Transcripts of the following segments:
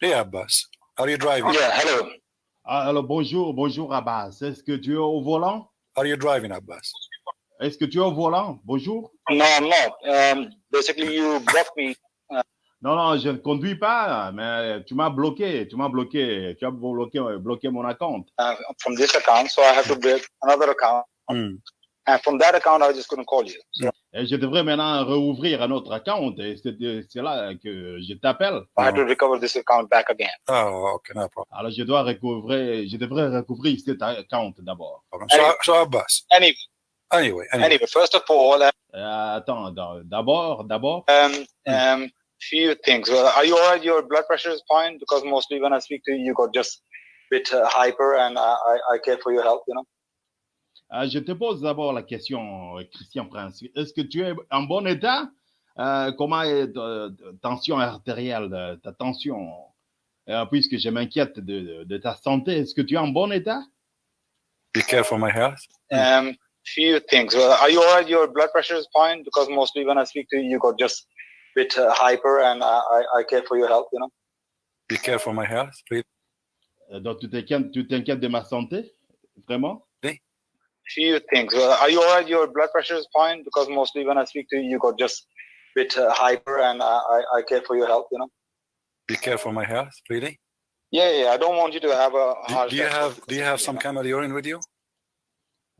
Hey, Abbas. Are you driving? Yeah, hello. Ah, Alors bonjour, bonjour Abbas. Est-ce que tu es au volant? Are you driving, Abbas? Est-ce que tu es au volant? Bonjour. No, I'm not. Um, basically, you blocked me. Non, non, je ne conduis pas, mais tu m'as bloqué, tu m'as bloqué, tu as bloqué, bloqué mon account. uh, from this account, so I have to break another account. Hmm. And from that account, I just couldn't call you. So Et je devrais maintenant rouvrir un autre account et c'est là que je t'appelle. I had to recover this account back again. Oh, okay, no problem. Alors je dois recouvrir, je devrais recouvrir cet account d'abord. So, so Abbas. Anyway, Anyway, anyway. anyway, first of all, uh, Euh, attends, d'abord, d'abord, um, um, few things. Uh, are you alright? Your blood pressure is fine because mostly when I speak to you, you got just a bit uh, hyper, and I, I, I care for your health. You know? Euh, je te pose d'abord la question, euh, Christian Prince. Est-ce que tu es en bon état? Euh, comment est ta ta tension artérielle, ta tension? Euh, puisque je m'inquiète de, de- de ta santé, est-ce que tu es en bon état? Be careful my health. Um, few things. Uh, are you alright? Your blood pressure is fine? Because mostly when I speak to you, you got just a bit uh, hyper, and I, I, I care for your health. You know? Be careful my health. Please. Euh, Donc, tu t'inquiètes, tu t'inquiètes de ma santé? Vraiment? Few things. Are you alright? Your blood pressure is fine because mostly when I speak to you, you got just a bit uh, hyper, and I, I, I care for your health. You know. Be careful my health. Really? Yeah, yeah. I don't want you to have a Do, heart do you have do you have some camel urine with you?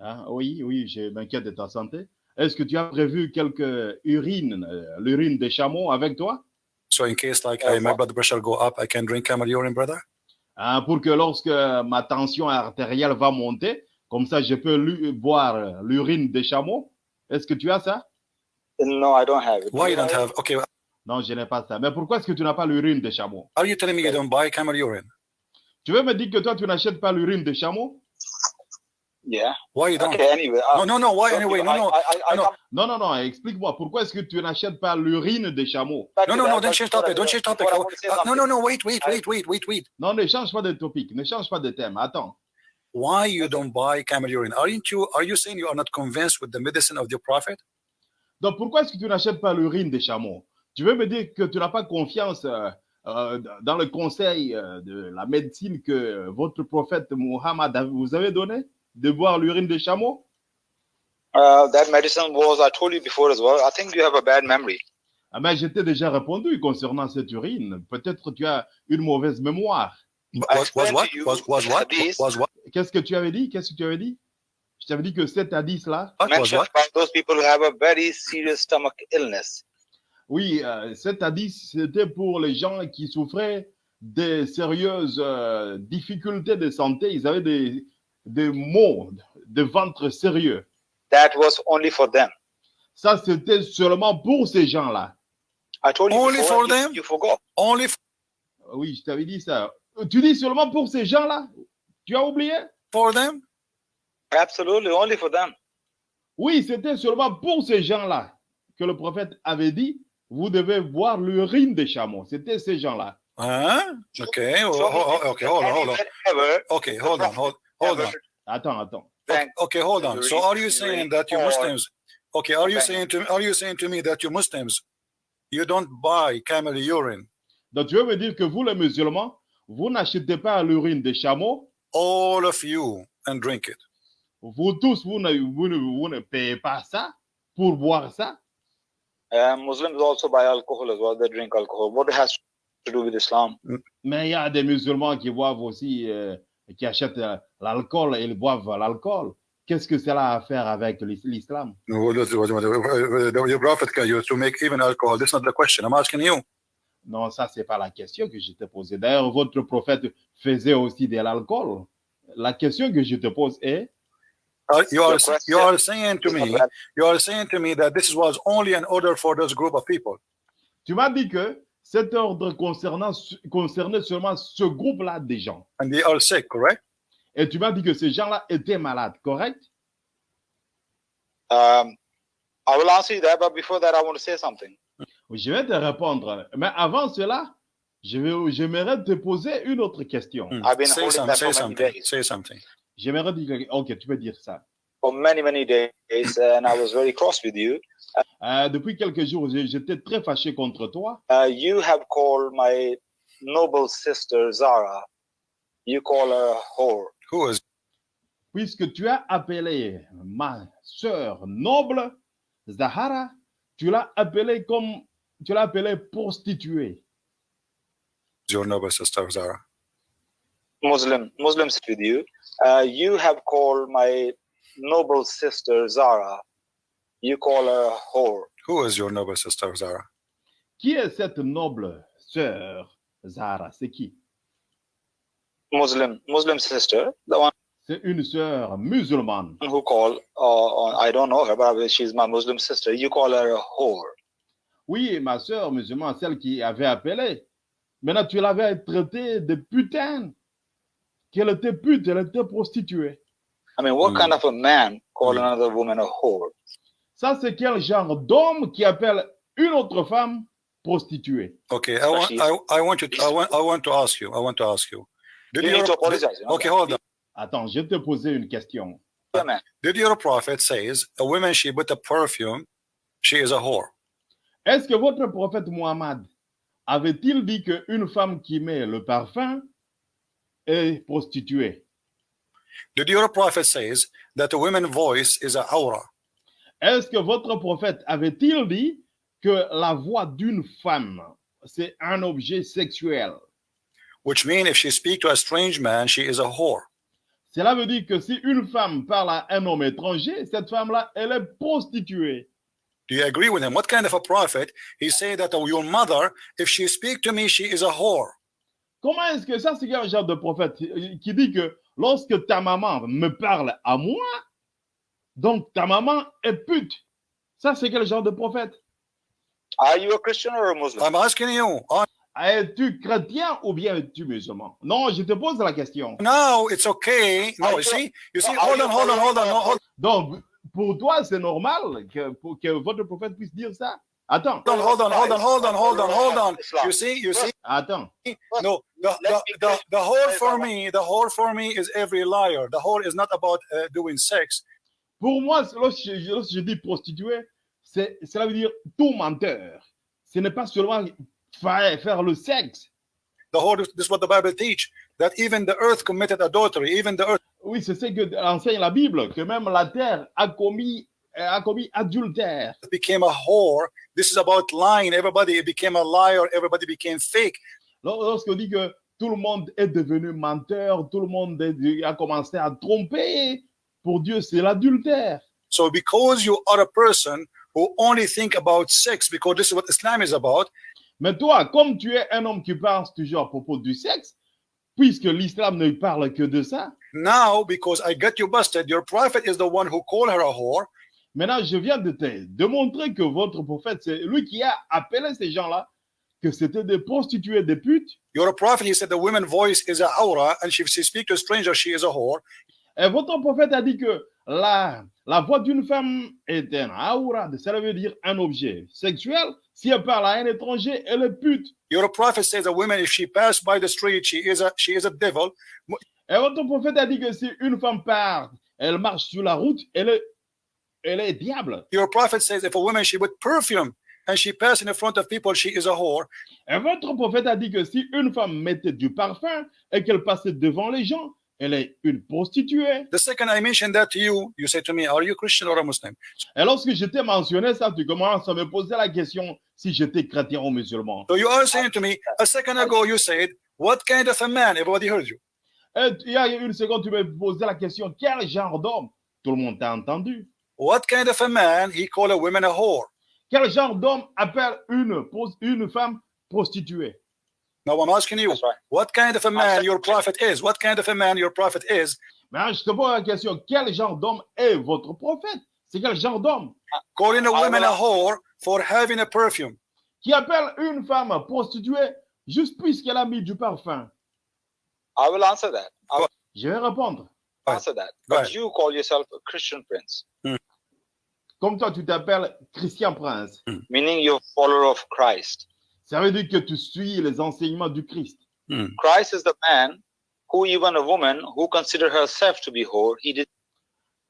Hein? Oui, oui, je m'inquiète de ta santé. Est-ce que tu as prévu quelques urines, euh, l'urine des chameaux avec toi? So in case like Uh, I, my blood pressure go up, I can drink camel urine, brother. Hein, pour que lorsque ma tension artérielle va monter, comme ça, je peux lu- boire l'urine des chameaux. Est-ce que tu as ça? No, I don't have it. Why you don't have? Okay, Non, je n'ai pas ça. Mais pourquoi est-ce que tu n'as pas l'urine des chameaux? are you telling me you don't buy camel urine? Tu veux me dire que toi, tu n'achètes pas l'urine des chameaux? Yeah. Why you don't? Okay. Anyway. uh, No, no, no. Why anyway? No, I, no, I, I, I no. come Non, non, non, explique-moi. Pourquoi est-ce que tu n'achètes pas l'urine des chameaux? back no, to no, that, no. but Don't change topic. Don't change topic. Uh, want to say no, no, something. no. Wait, wait, wait, wait, wait, wait. Non, ne change pas de topic, ne change pas de thème. Attends. Why you don't buy camel urine? Aren't you? Are you saying you are not convinced with the medicine of the prophet? Donc, pourquoi est-ce que tu n'achètes pas l'urine des chameaux? Tu veux me dire que tu n'as pas confiance euh, euh, dans le conseil euh, de la médecine que votre prophète Muhammad vous avez donné de boire l'urine des chameaux? Uh, that medicine was, I told you before as well. I think you have a bad memory. Ah ben, je t'ai déjà répondu concernant cette urine. Peut-être tu as une mauvaise mémoire. Was, was what? Was was what? Was what? Qu'est-ce que tu avais dit? Qu'est-ce que tu avais dit? Je t'avais dit que 7 à 10 là. What was Mention what? about those people who have a very serious stomach illness. Oui, euh, 7 à 10, c'était pour les gens qui souffraient de sérieuses euh, difficultés de santé. Ils avaient des, des maux de ventre sérieux. That was only for them. Ça, c'était seulement pour ces gens-là. I told you Only for them? you forgot. Only Oui, je t'avais dit ça. Tu dis seulement pour ces gens-là? Tu as oublié? for them? Absolutely, only for them. Oui, c'était seulement pour ces gens-là que le prophète avait dit, vous devez boire l'urine des chameaux. C'était ces gens-là. Huh? Okay. oh, oh, oh, okay. Hold on. Hold on. Okay. Hold on. Hold. Hold on. Attends, attends. Okay, hold on. So are you saying that you Muslims? Okay, are you saying to are you saying to me that you Muslims, you don't buy camel urine? Donc, tu veux me dire que vous, les musulmans, vous n'achetez pas l'urine des chameaux, All of you and drink it. vous tous, vous ne, vous ne, vous ne payez pas ça pour boire ça. Uh, Muslims also buy alcohol as well. They drink alcohol. What has to do with Islam? Mais il y a des musulmans qui boivent aussi, euh, qui achètent euh, l'alcool et ils boivent l'alcool. Qu'est-ce que cela a à faire avec l'is- l'islam? No, Your prophet can you to make even alcohol. That's not the question. I'm asking you. Non, ça, c'est pas la question que je te posais. D'ailleurs, votre prophète faisait aussi de l'alcool. La question que je te pose est, Are- you are you are saying to me you are saying to me that this was only an order for this group of people. tu m'as dit que cet ordre concernant, concernait seulement ce groupe-là des gens. And they are sick, correct? Et tu m'as dit que ces gens-là étaient malades, correct? Um, I will answer you that, but before that, I want to say something. Je vais te répondre. Mais avant cela, je vais- j'aimerais te poser une autre question. I've been Say, some, that say something. Say something. J'aimerais dire, ok, tu peux dire ça. For many, many days, and I was very cross with you. Euh, depuis quelques jours, j'étais très fâché contre toi. Uh, you have called my noble sister Zara, you call her a whore. Who is Puisque tu as appelé ma sœur noble, Zahara, tu l'as appelée comme tu l'as appelée prostituée. your noble sister Zara? Muslim, Muslims with you. Uh, you have called my noble sister Zara, you call her a whore. Who is your noble sister Zara? Qui est cette noble sœur Zara? C'est qui Muslim, Muslim sister, the one C'est une sœur musulmane. who call, uh, I don't know her, but she's my Muslim sister. You call her a whore. Oui, ma sœur musulmane, celle qui avait appelé. Maintenant, tu l'avais traitée de putain. Qu'elle était pute, elle était prostituée. I mean, what Mm. kind of a man call Mm. another woman a whore? Ça, c'est quel genre d'homme qui appelle une autre femme prostituée? Okay, I want I, I want you to, I want I want to ask you. I want to ask you. Did You need your, to apologize. you okay, hold on. Attends, je vais te poser une question. Yeah, man. Did your prophet says a woman she put a perfume, she is a whore? Est-ce que votre prophète Muhammad avait-il dit qu'une femme qui met le parfum est prostituée? Did your prophet says that a woman voice is a aura? Est-ce que votre prophète avait-il dit que la voix d'une femme, c'est un objet sexuel? Which means if she speak to a strange man, she is a whore. Cela veut dire que si une femme parle à un homme étranger, cette femme-là, elle est prostituée. Do you agree with him? What kind of a prophet? He say that oh, your mother, if she speak to me, she is a whore. Comment est-ce que ça, c'est quel genre de prophète? Qui dit que lorsque ta maman me parle à moi, donc ta maman est pute Ça, c'est quel genre de prophète? Are you a Christian or a Muslim? I'm asking you. Uh, Es-tu chrétien ou bien es-tu musulman? Non, je te pose la question. now it's okay. No, you see, you see? Hold on, hold on, hold on, no, hold Donc, pour toi, c'est normal que, pour que votre prophète puisse dire ça Attends, on, hold on, hold on, hold on, hold on, hold on. You see, you see? attends. No, the, the, the, the whore for me, the whore for me is every liar. The whore is not about uh, doing sex. Pour moi, lorsque je, lorsque je dis prostituée, c'est, cela veut dire tout menteur. Ce n'est pas seulement faire, faire le sexe. The whore, this is what the Bible teach, that even the earth committed adultery, even the earth Oui, c'est ce que enseigne la Bible, que même la terre a commis, a commis adultère. became a whore. This is about lying. Everybody became a liar. Everybody became fake. Lors- Lorsqu'on dit que tout le monde est devenu menteur, tout le monde a commencé à tromper, pour Dieu, c'est l'adultère. So because you are a person who only think about sex, because this is what Islam is about, Mais toi, comme tu es un homme qui pense toujours à propos du sexe, puisque l'islam ne parle que de ça, now because I got you busted, your prophet is the one who called her a whore. maintenant je viens de te démontrer que votre prophète, c'est lui qui a appelé ces gens-là, que c'était des prostituées, des putes. Your prophet, he said the woman voice is a aura, and if she speak to a stranger, she is a whore. Et votre prophète a dit que la, la voix d'une femme est un aura, ça veut dire un objet sexuel. Si elle parle à un étranger, elle est pute. Your prophet says a woman, if she pass by the street, she is a she is a devil. Et votre prophète a dit que si une femme part, elle marche sur la route, elle est, elle est diable. Your prophet says if a woman she put perfume and she pass in the front of people, she is a whore. Et votre prophète a dit que si une femme mettait du parfum et qu'elle passait devant les gens, elle est une prostituée. The second I mentioned that to you, you say to me, Are you Christian or a Muslim? Et lorsque je t'ai mentionné ça, tu commences à me poser la question si j'étais chrétien ou musulman. So you are saying to me, a second ago you said, What kind of a man? Everybody heard you? Et il y a une seconde, tu me posais la question, quel genre d'homme? Tout le monde t'a entendu. What kind of a man he called a woman a whore? Quel genre d'homme appelle une, une femme prostituée? Now I'm asking you, what kind of a man your prophet is? What kind of a man your prophet is? Mais je te pose la question, quel genre d'homme est votre prophète? C'est quel genre d'homme? Calling a woman a whore for having a perfume. qui appelle une femme prostituée juste puisqu'elle a mis du parfum I will answer that. I will Je vais répondre. Answer that. But you call yourself a Christian prince, Comme toi, tu t'appelles Christian Prince. meaning you're a follower of Christ. Ça veut dire que tu suis les enseignements du Christ. Christ is the man who even a woman who considered herself to be whore, he did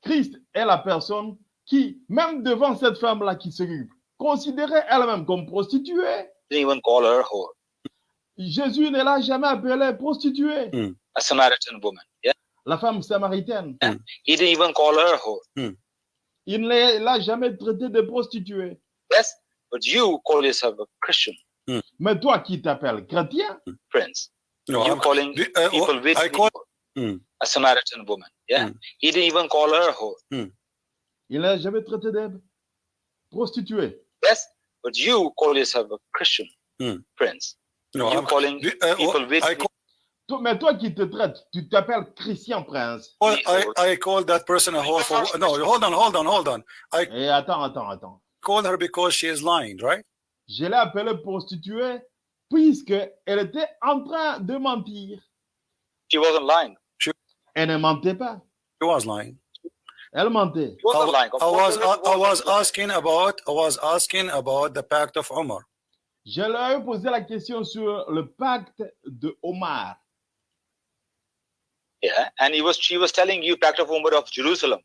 Christ est la personne qui, même devant cette femme-là qui se considérait elle-même comme prostituée, didn't even call her whore. Jésus ne l'a jamais appelée prostituée. A Samaritan woman. Yeah? La femme samaritaine. He didn't even call her whore. Il ne l'a jamais traitée de prostituée. Yes. But you call yourself a Christian Mais toi qui t'appelles chrétien, prince. No, you I'm- calling the- uh, people with I call- people Mm. a Samaritan woman. Yeah? Mm. He didn't even call her whore. il n'a jamais traité de prostituée. Yes. But you call yourself a Christian Mm. No, you I'm- calling uh, people with I call, Mais toi qui te traites, tu t'appelles Christian Prince. I, I call that person a whore for no. Hold on, hold on, hold on. I Et attends, attends, attends. call her because she is lying, right? Je l'ai appelée prostituée puisque elle était en train de mentir. she wasn't lying. Elle ne mentait pas. She was lying. Elle mentait. She wasn't I, I was she I, I was asking about I was asking about the pact of Umar. Je leur ai posé la question sur le pacte de Omar. Yeah. And he was she was telling you Pact of Umar of Jerusalem.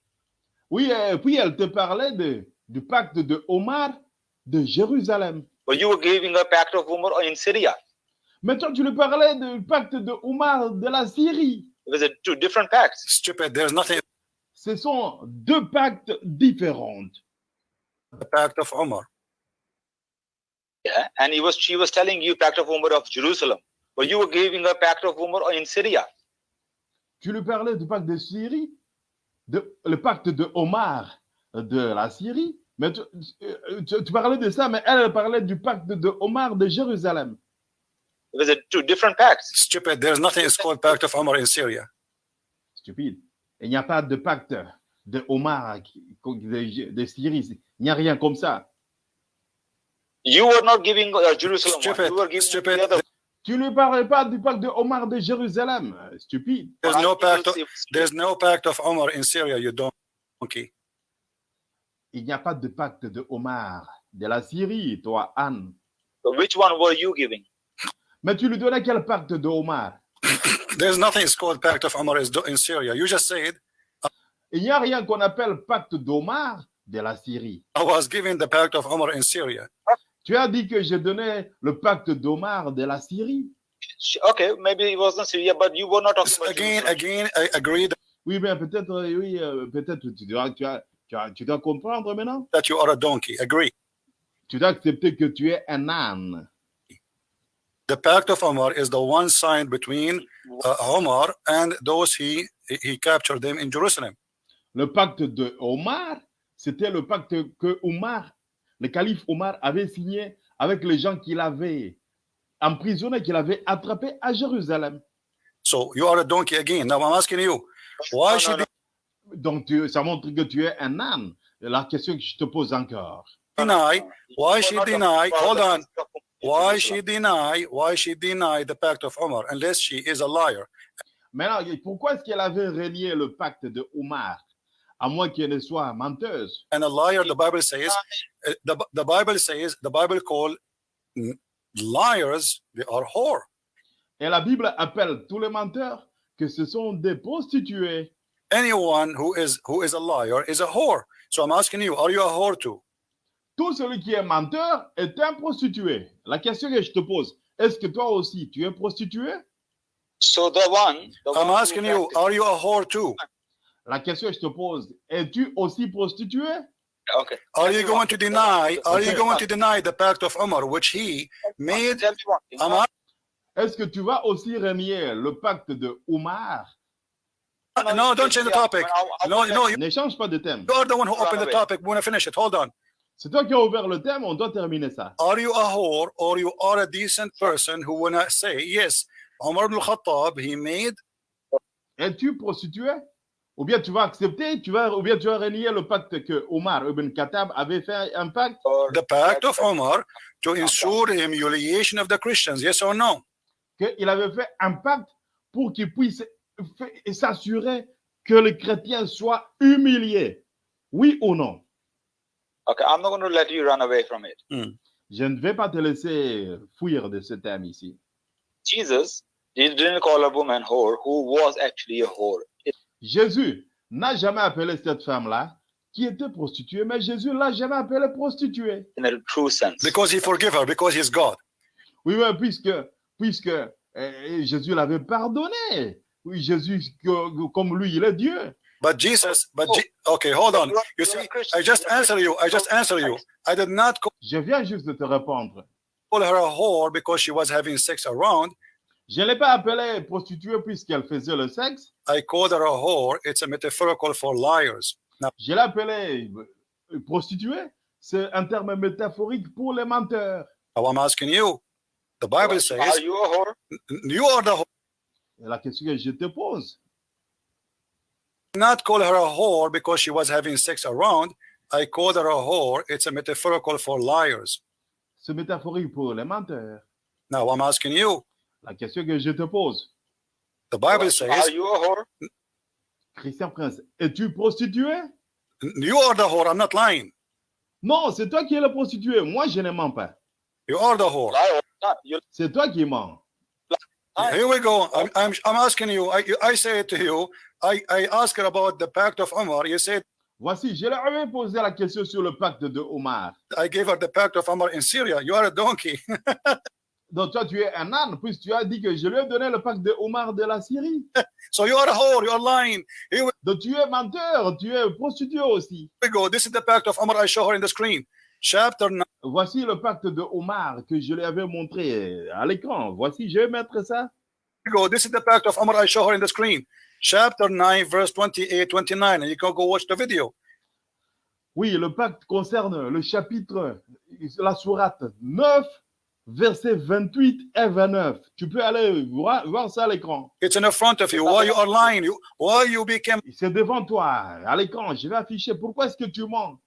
Oui, et puis elle te parlait de, du pacte de Omar de Jérusalem. But you were giving a Pact of Umar in Syria? Mais toi, tu lui parlais du pacte de Omar de la Syrie. It was a two different pacts. Stupid. There's nothing Ce sont deux pactes différents. the pact of Umar. Yeah? And he was she was telling you Pact of Umar of Jerusalem. But you were giving a Pact of Umar in Syria? Tu lui parlais du pacte de Syrie, de, le pacte de Omar de la Syrie. Mais tu, tu- tu parlais de ça, mais elle, elle parlait du pacte de Omar de Jérusalem. It was a two different pacts. Stupid. There's nothing is called pact of Umar in Syria. Stupide. Il n'y a pas de pacte de Omar de, de Syrie. Il n'y a rien comme ça. You were not giving uh, Jerusalem. Stupid. You were giving Stupid. the other. Tu ne lui parlais pas du pacte de Omar de Jérusalem. Stupide. There's no pact. Of, there's no pact of Umar in Syria. You don't. Okay. Il n'y a pas de pacte de Omar de la Syrie, toi, Anne. So which one were you giving? Mais tu lui donnais quel pacte de Omar? There's nothing is called pact of do- in Syria. You just said Il n'y a rien qu'on appelle pacte d'Omar de la Syrie. I was giving the pact of Umar in Syria. Tu as dit que je donnais le pacte d'Omar de la Syrie. Okay, maybe it wasn't Syria, but you were not talking about Again, again, I agree Oui, mais peut-être, euh, oui, euh, peut-être tu dois, tu, as- tu as- tu dois comprendre maintenant. that you are a donkey. Agree. Tu dois accepter que tu es un âne. The pact of Umar is the one signed between uh, Omar and those he he captured them in Jerusalem. Le pacte de Omar, c'était le pacte que Omar, le calife Omar avait signé avec les gens qu'il avait emprisonnés, qu'il avait attrapés à Jérusalem. So you are a donkey again. Now I'm asking you, why No, should no, Donc, tu- ça montre que tu es un âne. La question que je te pose encore. deny? Why You she deny? Hold on. Why she deny? Why she deny the pact of Umar unless she is a liar? Maintenant, pourquoi est-ce qu'elle avait renié le pacte de Omar, à moins qu'elle soit menteuse And a liar, the Bible says, uh, the, the Bible says, the Bible call mm, liars, they are whore. Et la Bible appelle tous les menteurs que ce sont des prostituées. Anyone who is who is a liar is a whore. So I'm asking you, are you a whore too? Tout celui qui est menteur est un prostitué. La question que je te pose, est-ce que toi aussi tu es prostitué So the one, the I'm one asking you, are you a whore too? La question que je te pose, es-tu aussi prostitué? Okay. Are you going to deny? Are you going to deny the pact of Umar, which he made? A- Est-ce que tu vas aussi renier le pacte de Omar? No, don't change the topic. No, no, you Ne change pas de thème. you are the one who opened the topic. We want to finish it. Hold on. C'est toi qui as ouvert le thème, on doit terminer ça. Are you a whore or you are a decent person who wanna say yes? Umar ibn Khattab, he made Es-tu prostitué Ou bien tu vas accepter, tu vas, ou bien tu vas renier le pacte que Omar ibn Khattab avait fait un pacte the pact of Umar to ensure the humiliation of the Christians. Yes or no? qu'il avait fait un pacte pour qu'il puisse s'assurer que les chrétiens soient humiliés. Oui ou non? Okay, I'm not going to let you run away from it. Je ne vais pas te laisser fuir de ce thème ici. Jesus he didn't call a woman whore who was actually a whore. Jésus n'a jamais appelé cette femme-là qui était prostituée, mais Jésus l'a jamais appelée prostituée. in a true sense. Because he forgive her, because he's God. Oui, mais puisque puisque euh, Jésus l'avait pardonné. Oui, Jésus, que- comme lui, il est Dieu. But Jesus, but Je- okay, hold on. You see, I just answer you. I just answer you. I did not Je viens juste de te répondre. call her a whore because she was having sex around. Je ne l'ai pas appelée prostituée puisqu'elle faisait le sexe. I called her a whore. It's a metaphorical for liars. Now, Je l'ai appelée euh, prostituée. C'est un terme métaphorique pour les menteurs. now I'm asking you. The Bible Are says you a whore? you are the whore. Et la question que je te pose, Not call her a whore because she was having sex around. I called her a whore. It's a metaphorical for liars. c'est métaphorique pour les menteurs. Now I'm asking you. La question que je te pose, The Bible Are says you a whore? Christian Prince, es-tu prostituée? you are the whore. I'm not lying. Non, c'est toi qui es la prostituée. Moi, je ne mens pas. You are the whore. C'est toi qui mens. Here we go. I'm, I'm, I'm asking you. I, I say to you. I, I ask her about the pact of Omar. You said Voici, je leur avais posé la question sur le pacte de Omar. I gave her the pact of Omar in Syria. You are a donkey. Donc toi, tu es un âne, puisque tu as dit que je lui ai donné le pacte de Omar de la Syrie. so you are a whore. You are lying. Donc tu es menteur, tu es prostituée aussi. we go. This is the pact of Omar. I show her in the screen. Chapter 9. Voici le pacte de Omar que je lui avais montré à l'écran. Voici, je vais mettre ça. we go. This is the pact of Omar. I show her in the screen. Chapter 9, verse 28, 29. And you can go watch the video. Oui, le pacte concerne le chapitre, la sourate 9, versets 28 et 29. Tu peux aller voir, voir ça à l'écran. It's in the front of you. Why you are lying? You, why you became C'est devant toi, à l'écran. Je vais afficher. Pourquoi est-ce que tu mens?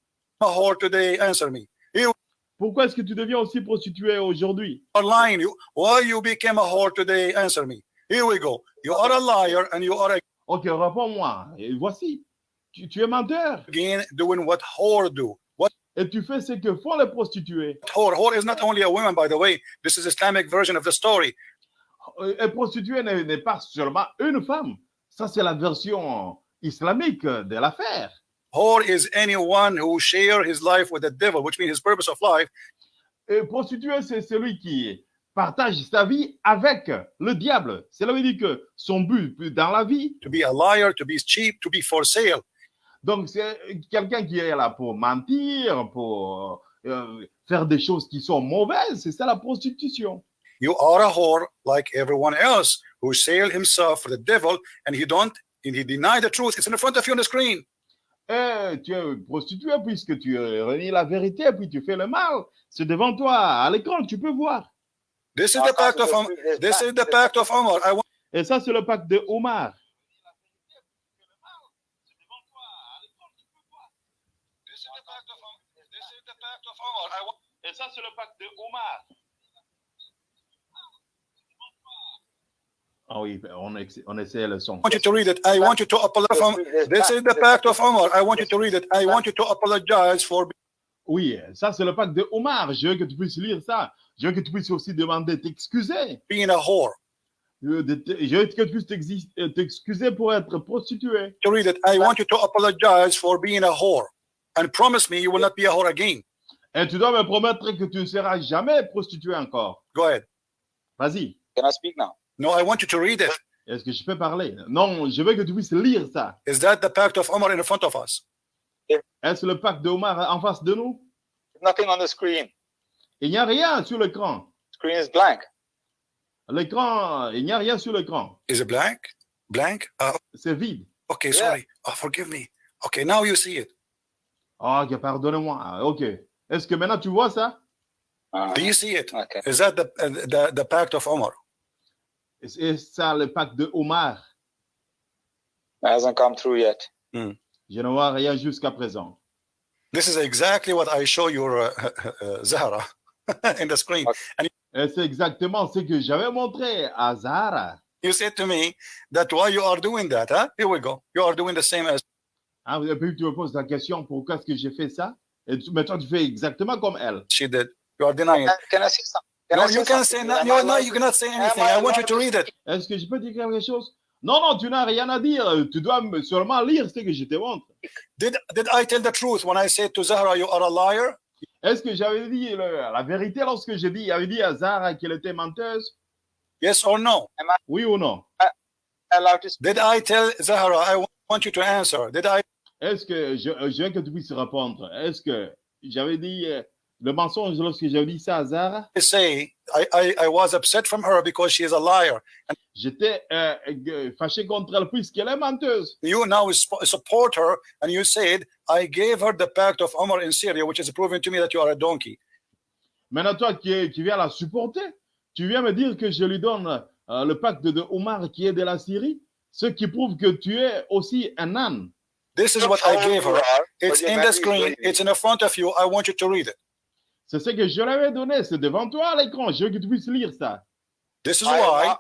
a whore today? Answer me. You Pourquoi est-ce que tu deviens aussi prostituée aujourd'hui? lying. You, why you became a whore today? Answer me. Here we go. You are a liar and you are Ok, réponds-moi. Voici. Tu, tu es menteur. again doing what whore do. Et tu fais ce que font les prostituées. whore? Whore is not only a woman, by the way. This is Islamic version of the story. Et prostituée n'est n'est pas seulement une femme. Ça, c'est la version islamique de l'affaire. Whore is anyone who share his life with the devil, which means his purpose of life Et prostituée, c'est celui qui partage sa vie avec le diable. Cela veut dire que son but dans la vie, to be a liar, to be cheap, to be for sale. Donc c'est quelqu'un qui est là pour mentir, pour euh, faire des choses qui sont mauvaises. C'est ça la prostitution. You are a whore like everyone else who sell himself for the devil and he don't and he deny the truth. It's in front of you on the screen. Et tu es prostituée puisque tu renies la vérité, puis tu fais le mal. C'est devant toi, à l'écran, tu peux voir. This is the pact of Omar. This is the pact of Omar. I want Et ça, c'est le pacte de Omar. this is the pact of Omar. This is the pact of Omar. I want Et ça, c'est le pacte de Omar. Ah oui, on, essaie le son. want you to read it. I want you to apologize. This is the pact of Omar. I want you to read it. I want you to apologize for Oui, ça, c'est le pacte de Omar. Je veux que tu puisses lire ça. Je veux que tu puisses aussi demander t'excuser. being a whore. Je veux que tu puisses euh, t'excuser pour être prostituée. To read it. I want you to apologize for being a whore and promise me you will not be a whore again. Et tu dois me promettre que tu ne seras jamais prostituée encore. Go ahead. Vas-y. Can I speak now? No, I want you to read it. Est-ce que je peux parler? Non, je veux que tu puisses lire ça. Is that the pact of Omar in front of us? Est-ce le pacte de Omar en face de nous? Nothing on the screen. Il n'y a rien sur l'écran. Screen is blank. L'écran, il n'y a rien sur l'écran. Is it blank? Blank? Uh, C'est vide. okay, Yeah. sorry. Oh, forgive me. Okay, now you see it. Ah, ok, pardonne-moi. Ok. Est-ce que maintenant tu vois ça? Uh, Do you see it? okay. Is that the uh, the, the pact of Omar? C'est ça le pacte de Omar? It hasn't come through yet. Je ne vois rien jusqu'à présent. This is exactly what I show your uh, uh, Zahra in the screen. Et c'est exactement ce que j'avais montré à Zahara. You said to me that why you are doing that, huh? Here we go. You are doing the same as Ah, et puis tu me poses la question pourquoi est-ce que j'ai fait ça? Et tu, maintenant tu fais exactement comme elle. she did. You are denying it. Can I say something? Can No, I say you can say no, no, you cannot say anything. I want you to read it. Est-ce que je peux dire quelque chose? Non, non, tu n'as rien à dire. Tu dois me- seulement lire ce que je te montre. Did did I tell the truth when I said to Zahra, you are a liar? Est-ce que j'avais dit le- la vérité lorsque j'ai dit, avait dit à Zahara qu'elle était menteuse? Yes or no? Oui ou non? Did I tell Zahra, I wa- want you to answer? Did I Est-ce que je, je veux que tu puisses répondre Est-ce que j'avais dit euh, le mensonge lorsque j'avais dit ça à Zara? Say I, I, I was upset from her because she is a liar? J'étais euh, euh, fâché contre elle puisqu'elle est menteuse. You now support her and you said, I gave her the pact of Omar in Syria, which is proving to me that you are a donkey. Maintenant, toi qui, qui viens la supporter, tu viens me dire que je lui donne euh, le pacte de Omar qui est de la Syrie, ce qui prouve que tu es aussi un âne. This is what I gave her. It's in the screen, it's in the front of you. I want you to read it. C'est ce que je lui avais donné, c'est devant toi à l'écran. Je veux que tu puisses lire ça. This is why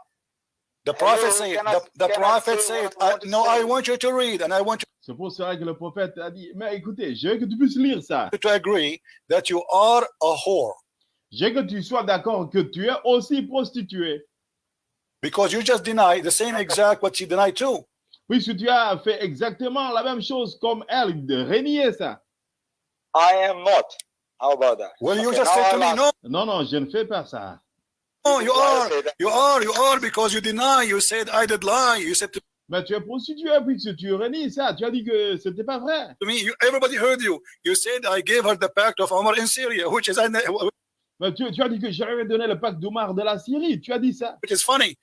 the prophet said, I- the, the prophet said, I I, want no. I want you to read and I want C'est pour cela que le prophète a dit, mais écoutez, je veux que tu puisses lire ça. you to agree that you are a whore Je veux que tu sois d'accord que tu es aussi prostituée. because you just deny the same exact what she denied too. Puisque tu as fait exactement la même chose comme elle, de renier ça. I am not. How about that? Well, you Okay, just said to me, no, Non, non, je ne fais pas ça. no, you are, you are, you are because you deny. You said I did lie. You said to Mais tu es prostituée puisque tu renies ça. Tu as dit que c'était pas vrai. me, you, everybody heard you. You said I gave her the pact of Omar in Syria, which is Mais tu, tu as dit que j'avais donné le pacte d'Omar de la Syrie. Tu as dit ça. which is funny.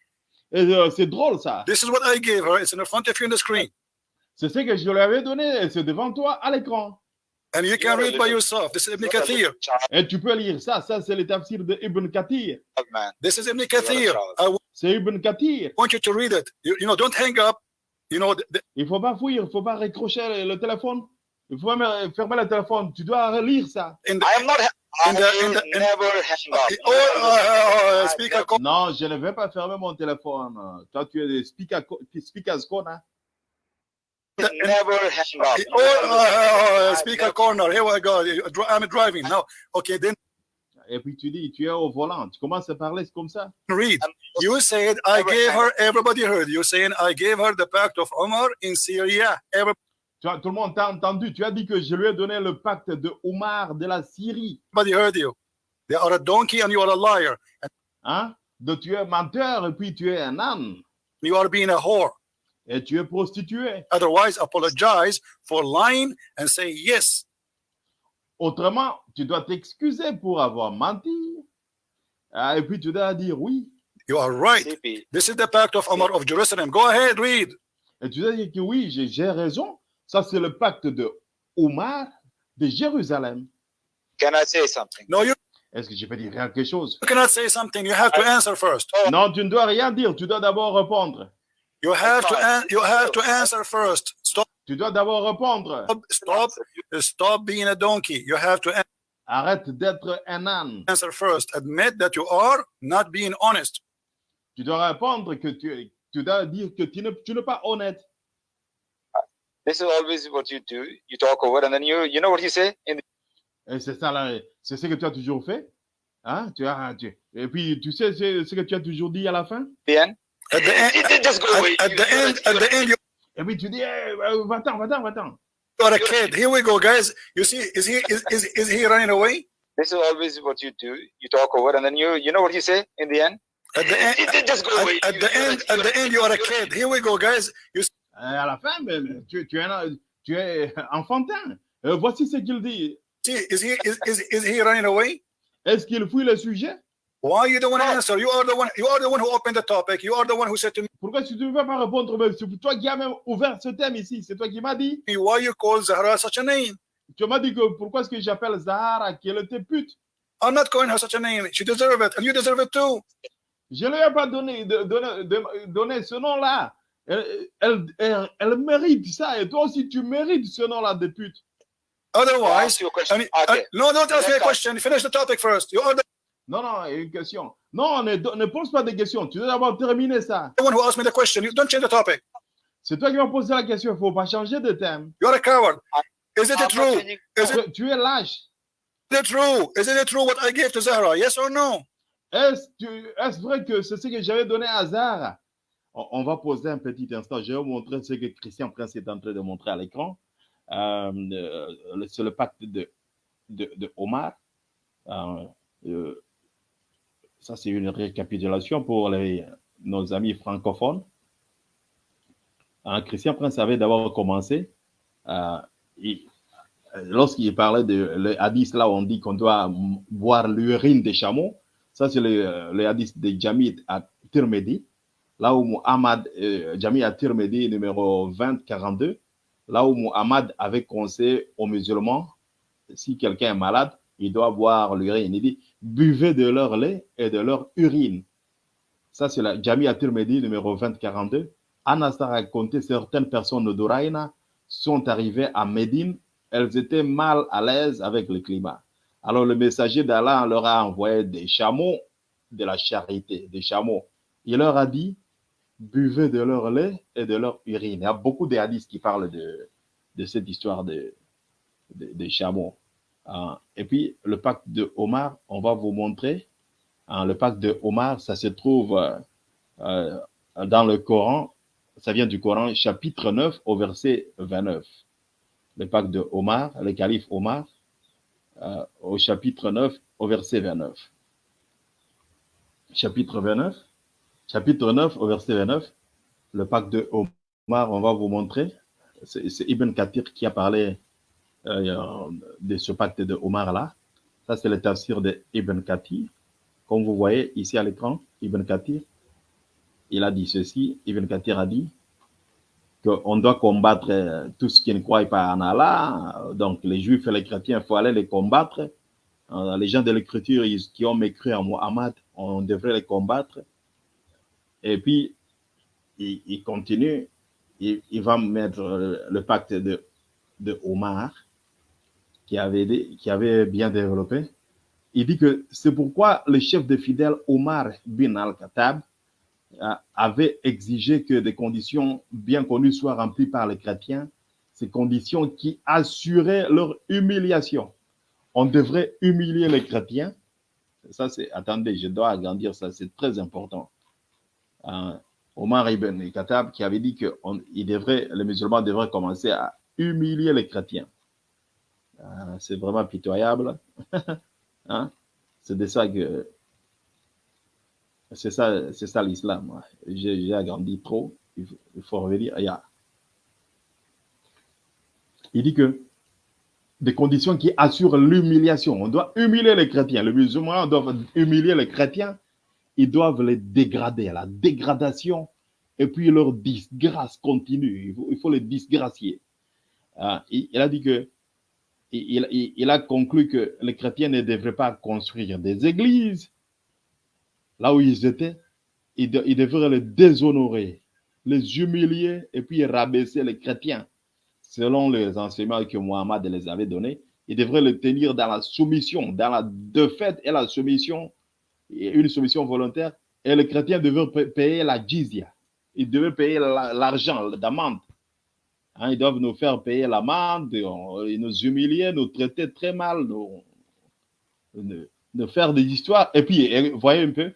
Euh, c'est drôle ça. This is what I gave her. It's in front of you on the screen, C'est ce que je lui avais donné. C'est devant toi à l'écran. and you can read by yourself. This is Ibn Kathir. Et tu peux lire ça. Ça, c'est le tafsir de Ibn Kathir. This is Ibn Kathir. I C'est Ibn Kathir. want you to read it. You, you know, don't hang up. You know, the, the- Il faut pas fuir. Il faut pas raccrocher le, téléphone. Il faut même fermer le téléphone. Tu dois relire ça. I am not. I In the- in will the- in- never hang up. oh, uh, uh, speaker call. Non, je ne vais pas fermer mon téléphone. Toi, tu es des speaker, speakers corner. never hang up. Oh, uh, speaker corner. Here we go. I'm driving now. Okay, then Et puis tu dis, tu es au volant. Tu commences à parler comme ça. read. You said I gave her. Everybody heard you saying I gave her the pact of Omar in Syria. Everybody Tu as- tout le monde t'a entendu. Tu as dit que je lui ai donné le pacte de Omar de la Syrie. heard you. They are a donkey and you are a liar. Hein? De tu es menteur et puis tu es un âne. you are being a whore. Et tu es prostituée. Otherwise, apologize for lying and say yes. Autrement, tu dois t'excuser pour avoir menti. Ah, et puis tu dois dire oui. You are right. This is the pact of Omar of Jerusalem. Go ahead, read. Et tu dois dire que oui, j'ai raison. Ça, c'est le pacte de Omar de Jérusalem. Can I say something? No, you Est-ce que je peux dire quelque chose? cannot say something. You have to answer first. Non, tu ne dois rien dire. Tu dois d'abord répondre. You have to an- you have to answer first. Stop Tu dois d'abord répondre. stop stop being a donkey. You have to an- Arrête d'être un âne. answer first. Admit that you are not being honest. Tu dois répondre que tu, tu dois dire que tu ne- tu n'es pas honnête. This is always what you do. You talk over, and then you you know what you say in Et eh, c'est ça, là, eh, c'est ce que tu as toujours fait. Hein? Tu as, ah, tu- et puis, tu sais c'est ce que tu as toujours dit à la fin? the end. At the end, it Just go away. at, at the end, at the end, you Et puis, tu dis, eh, euh, va-t'en, va-t'en, va-t'en. are a kid. Here we go, guys. You see, is he is, is, is he running away? This is always what you do. You talk over, and then you you know what you say in the end. At the end, it Just go away. at, at the end, at the end, you are a kid. Here we go, guys. You see, à la fin, mais, mais tu, tu es, tu es enfantin. Euh, voici ce qu'il dit. is he is, is, is he running away? Est-ce qu'il fuit le sujet? Why you don't want to answer? You are the one. You are the one who opened the topic. You are the one who said to Pourquoi tu ne veux pas répondre? Mais C'est toi qui as même ouvert ce thème ici. C'est toi qui m'as dit. me why you call Zahra such a name? Tu m'as dit que pourquoi est-ce que j'appelle Zahara qu'elle était pute? I'm not calling her such a name. She deserves it, and you deserve it too. Je ne lui ai pas donné, donné, donné ce nom-là. Elle, elle, elle- elle mérite ça. Et toi aussi, tu mérites ce nom-là de pute. Otherwise, ask you a question. I mean, Okay. no, don't ask me a question. Finish the topic first. You Non, non, une question. Non, ne, ne pose pas de questions. Tu dois d'abord terminer ça? one who asked me the question. You don't change the topic. C'est toi qui m'as posé la question. Il ne faut pas changer de thème. You are a coward. Is it not true? changing- Is it, Tu, es lâche. is it true? Is it true what I gave to Zahra? Yes or no? Est-ce vrai que c'est ce que j'avais donné à Zahara? On, va poser un petit instant. Je vais vous montrer ce que Christian Prince est en train de montrer à l'écran. Euh, euh, c'est le pacte de, Omar. Euh, euh, ça c'est une récapitulation pour les, nos amis francophones. Un Christian Prince avait d'abord commencé, lorsqu'il parlait de le hadith, là on dit qu'on doit boire l'urine des chameaux, ça c'est le, le hadith de Jamid à Tirmidhi, là où Muhammad, euh, Jamid à Tirmidhi numéro 2042, là où Muhammad avait conseillé aux musulmans, si quelqu'un est malade, il doit boire l'urine. Il dit, buvez de leur lait et de leur urine. Ça, c'est la Jamia Tirmidhi numéro 2042. Anas a raconté certaines personnes d'Uraïna sont arrivées à Médine. Elles étaient mal à l'aise avec le climat. Alors le messager d'Allah leur a envoyé des chameaux de la charité, des chameaux. Il leur a dit, buvez de leur lait et de leur urine. Il y a beaucoup de hadiths qui parlent de, cette histoire de, de, chameaux. Euh, et puis, le pacte de Omar, on va vous montrer. Hein, le pacte de Omar, ça se trouve euh, euh, dans le Coran. Ça vient du Coran, chapitre 9, au verset 29. Le pacte de Omar, le calife Omar, au chapitre 9, au verset 29. Chapitre 29, chapitre 9, au verset 29, le pacte de Omar, on va vous montrer. C'est Ibn Kathir qui a parlé euh, de ce pacte de Omar là. Ça, c'est le tafsir de Ibn Kathir. Comme vous voyez ici à l'écran, Ibn Kathir, il a dit ceci. Ibn Kathir a dit qu'on doit combattre euh, tout ce qui ne croit pas en Allah. Donc, les juifs et les chrétiens, il faut aller les combattre. Euh, les gens de l'écriture qui ont mécru en Muhammad, on devrait les combattre. Et puis, il, continue, il, va mettre le pacte de, de Omar qui avait, qui avait bien développé. Il dit que c'est pourquoi le chef des fidèles Omar bin al-Khattab euh, avait exigé que des conditions bien connues soient remplies par les chrétiens, ces conditions qui assuraient leur humiliation. On devrait humilier les chrétiens. Ça, c'est, attendez, je dois agrandir ça, c'est très important. Omar ibn al-Khattab qui avait dit que il devrait, les musulmans devraient commencer à humilier les chrétiens. Ah, c'est vraiment pitoyable. hein? C'est de ça que. C'est ça l'islam. J'ai agrandi trop. Il faut, revenir. Il dit que des conditions qui assurent l'humiliation. On doit humilier les chrétiens. Les musulmans doivent humilier les chrétiens. Ils doivent les dégrader. La dégradation et puis leur disgrâce continue. Il faut, les disgracier. Ah, il a dit que il, a conclu que les chrétiens ne devraient pas construire des églises là où ils étaient. Ils, devraient les déshonorer, les humilier et puis rabaisser les chrétiens. Selon les enseignements que Mohammed les avait donnés, ils devraient les tenir dans la soumission, dans la défaite et la soumission, une soumission volontaire. Et les chrétiens devraient payer la jizya. Ils devaient payer l'argent d'amende Hein, ils doivent nous faire payer l'amende, ils nous humilier, nous traiter très mal, nous, nous, faire des histoires. Et puis, voyez un peu,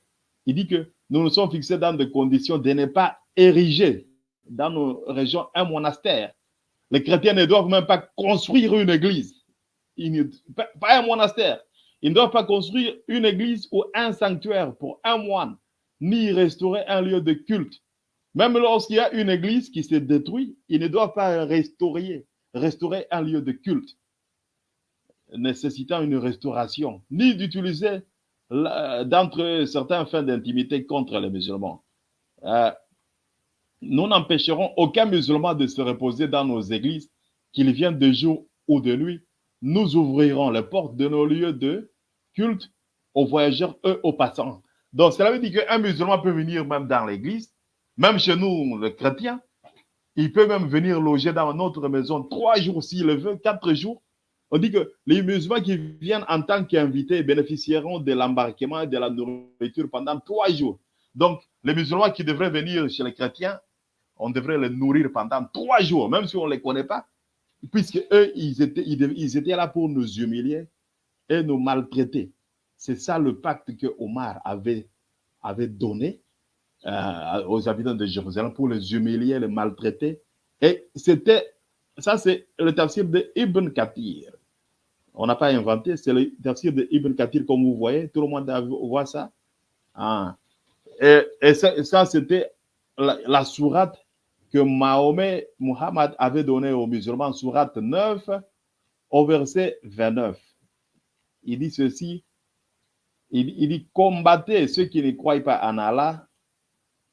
il dit que nous nous sommes fixés dans des conditions de ne pas ériger dans nos régions un monastère. Les chrétiens ne doivent même pas construire une église, pas un monastère. Ils ne doivent pas construire une église ou un sanctuaire pour un moine, ni restaurer un lieu de culte même lorsqu'il y a une église qui s'est détruite, il ne doit pas restaurer, restaurer un lieu de culte nécessitant une restauration, ni d'utiliser d'entre certains fins d'intimité contre les musulmans. Euh, nous n'empêcherons aucun musulman de se reposer dans nos églises, qu'il vienne de jour ou de nuit. Nous ouvrirons les portes de nos lieux de culte aux voyageurs, eux, aux passants. Donc, cela veut dire qu'un musulman peut venir même dans l'église même chez nous, les chrétiens, il peut même venir loger dans notre maison trois jours s'il le veut, quatre jours. On dit que les musulmans qui viennent en tant qu'invités bénéficieront de l'embarquement et de la nourriture pendant trois jours. Donc, les musulmans qui devraient venir chez les chrétiens, on devrait les nourrir pendant trois jours, même si on ne les connaît pas, puisque eux, ils étaient, ils étaient là pour nous humilier et nous maltraiter. C'est ça le pacte que Omar avait, avait donné euh, aux habitants de Jérusalem pour les humilier, les maltraiter. Et c'était, ça c'est le tafsir de Ibn Kathir. On n'a pas inventé, c'est le tafsir de Ibn Kathir comme vous voyez, tout le monde voit ça. Ah. Et, et ça, c'était la, la sourate que Mahomet, Muhammad avait donnée aux musulmans, sourate 9, au verset 29. Il dit ceci, il, dit combattez ceux qui ne croient pas en Allah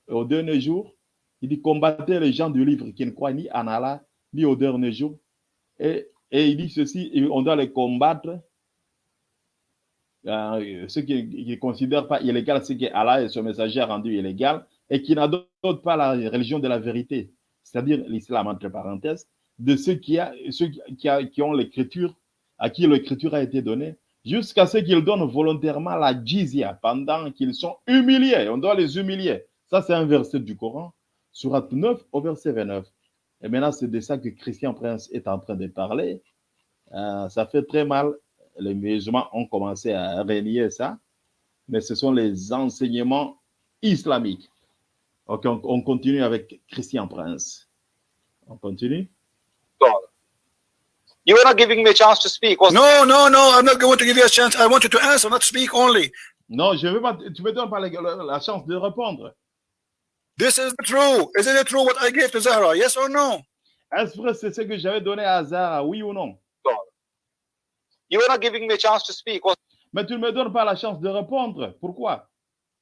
au dernier jour. Il dit combattez les gens du livre qui ne croient ni en Allah ni au dernier jour. Et, et il dit ceci, on doit les combattre euh, ceux qui ne considèrent pas illégal ce que Allah et son messager a rendu illégal et qui n'adoptent pas la religion de la vérité, c'est-à-dire l'islam entre parenthèses, de ceux qui, ceux qui, ont l'écriture, à qui l'écriture a été donnée, jusqu'à ce qu'ils donnent volontairement la jizya pendant qu'ils sont humiliés. On doit les humilier. Ça, c'est un verset du Coran, surat 9 au verset 29. Et maintenant, c'est de ça que Christian Prince est en train de parler. Euh, ça fait très mal les musulmans ont commencé à renier ça, mais ce sont les enseignements islamiques. Ok, on, on continue avec Christian Prince. On continue? You were not giving me a chance to speak. Was No, no, no, I'm not going to give you a chance. I want you to answer, not speak only. Non, je veux pas, tu me donnes pas la, la chance de répondre. This is true. Isn't it true what I gave to Zahra? Yes or no? Est-ce vrai c'est ce que j'avais donné à Zara, oui ou non? you were not giving me a chance to speak. Was Mais tu ne me donnes pas la chance de répondre. Pourquoi?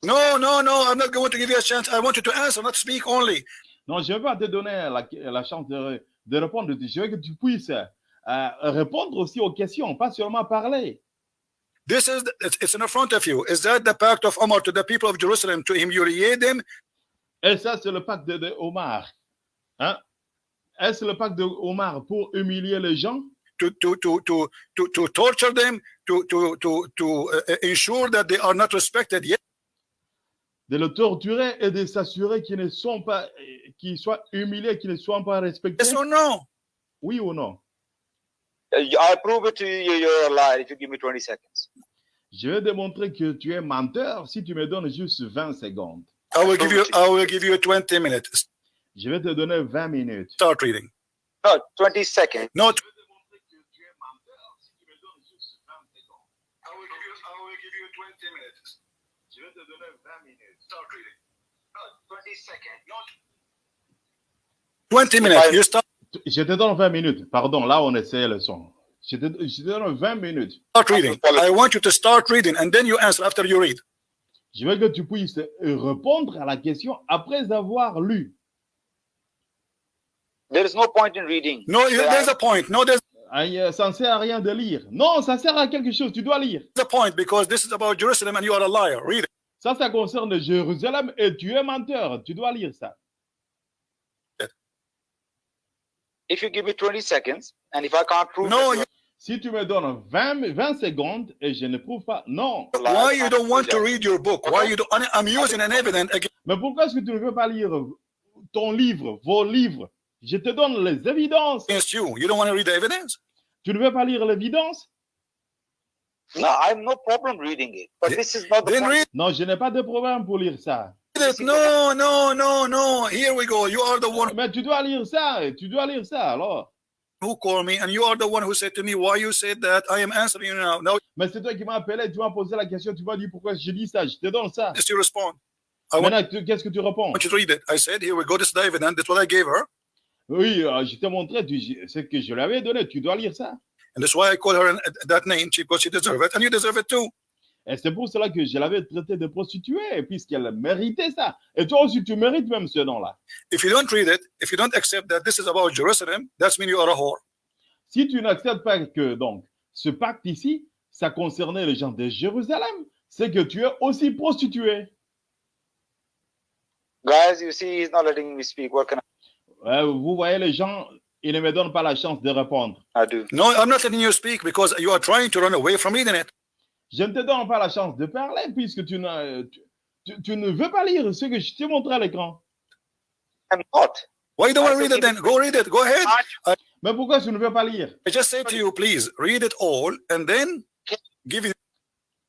No, no, no, I'm not going to give you a chance. I want you to answer, not speak only. Non, je ne vais pas te donner la, la chance de, de répondre. Je veux que tu puisses euh, répondre aussi aux questions, pas seulement parler. This is the, it's, in front of you. Is that the pact of Omar to the people of Jerusalem? To humiliate them? Et ça, c'est le pacte de, de Omar. Hein? Est-ce le pacte de Omar pour humilier les gens? To, to, to, to, to, to torture them, to, to, to, to uh, ensure that they are not respected? Yes, De le torturer et de s'assurer qu'ils ne sont pas, qu'ils soient humiliés, qu'ils ne soient pas respectés? yes or no? Oui ou non? I prove it to you. You're a liar if you give me 20 seconds. Je vais démontrer que tu es menteur si tu me donnes juste 20 secondes. I will give you I will give you 20 minutes. Je vais te donner 20 minutes. Start reading. No, 20 seconds. No, Je vais démontrer que tu es menteur si tu me donnes juste 20 secondes. I will give you I will give you 20 minutes. Je vais te donner 20 minutes. Start reading. 20 seconds. 20 minutes. You start Je te donne 20 minutes. Pardon, là on essaie le son. Je te, je te donne 20 minutes. start reading. I want you to start reading and then you answer after you read. Je veux que tu puisses répondre à la question après avoir lu. There is no point in reading. No, there's a point. No, there's euh, Ça ne sert à rien de lire. Non, ça sert à quelque chose. Tu dois lire. a point because this is about Jerusalem and you are a liar. Read it. Ça, ça concerne Jérusalem et tu es menteur. Tu dois lire ça. If you give me 20 seconds, and if I can't prove No, it, you, Si tu me donnes 20, 20 secondes et je ne prouve pas, non. why you don't want to read your book? Why you don't? I'm using an evidence against Mais pourquoi est-ce que tu ne veux pas lire ton livre, vos livres? Je te donne les évidences. you. You don't want to read the evidence? Tu ne veux pas lire l'évidence? No, I have no problem reading it. But this is not the Then read Non, je n'ai pas de problème pour lire ça. No, no, no, no. Here we go. You are the one Mais tu dois lire ça. Tu dois lire ça alors. who called me, and you are the one who said to me, "Why you said that?" I am answering you now. Now, Mais c'est toi qui m'as appelé, tu m'as posé la question, tu m'as dit pourquoi je dis ça. Je te donne ça. just you respond. I want, Maintenant, qu'est-ce que tu réponds? Want you to read it. I said, "Here we go. This is the evidence. That's what I gave her, Oui, euh, je t'ai montré je- ce que je lui avais donné. Tu dois lire ça. And that's why I call her an, that name she- because she deserves it, and you deserve it too." Et c'est pour cela que je l'avais traité de prostituée, puisqu'elle méritait ça. Et toi aussi, tu mérites même ce nom-là. If you don't read it, if you don't accept that this is about Jerusalem, that means you are a whore. Si tu n'acceptes pas que donc ce pacte ici, ça concernait les gens de Jérusalem, c'est que tu es aussi prostituée. Guys, you see, he's not letting me speak. What can Euh, vous voyez les gens, ils ne me donnent pas la chance de répondre. I do? No, I'm not letting you speak because you are trying to run away from reading it. Je ne te donne pas la chance de parler puisque tu, tu, tu- tu ne veux pas lire ce que je t'ai montré à l'écran. I'm not. Why you don't want to read it then? Go read it. Go ahead. Mais pourquoi tu ne veux pas lire? I just say to you, please read it all and then give you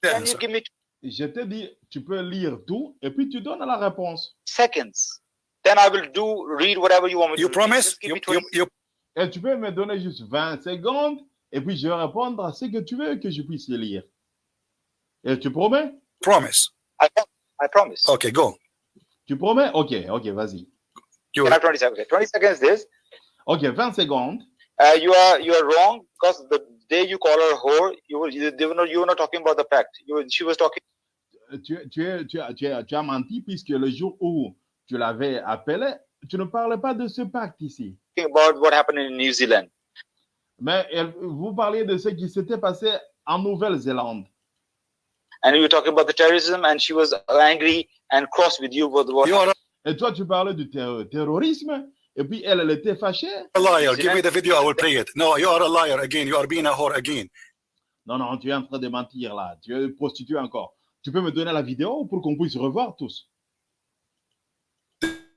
the Can you answer. give me Je te dis, tu peux lire tout et puis tu donnes la réponse. seconds? Then I will do read whatever you want me You to. promise? You, 20 you, you, Et tu peux me donner juste 20 secondes et puis je vais répondre à ce que tu veux que je puisse lire. Et tu promets? Promise. I, I promise. Okay, go. Tu promets? Ok, ok, vas-y. You have 20 seconds? Okay, 20 seconds this? Ok, 20 secondes. Uh, you are you are wrong because the day you call her whore, you were you, were not, you were not talking about the pact. You were, she was talking Tu, tu, es- tu, as- tu, as- tu as menti puisque le jour où tu l'avais appelé, tu ne parlais pas de ce pacte ici. About what happened in New Zealand. Mais elle- vous parliez de ce qui s'était passé en Nouvelle-Zélande. And you were talking about the terrorism, and she was angry and cross with you with what you are Et toi, tu parlais du terro- terrorisme. Et puis, elle, elle était fâchée. a liar. Give me the video, I will play it. No, you are a liar again. You are being a whore again. Non, non, tu es en train de mentir là. Tu es prostituée encore. Tu peux me donner la vidéo pour qu'on puisse revoir tous?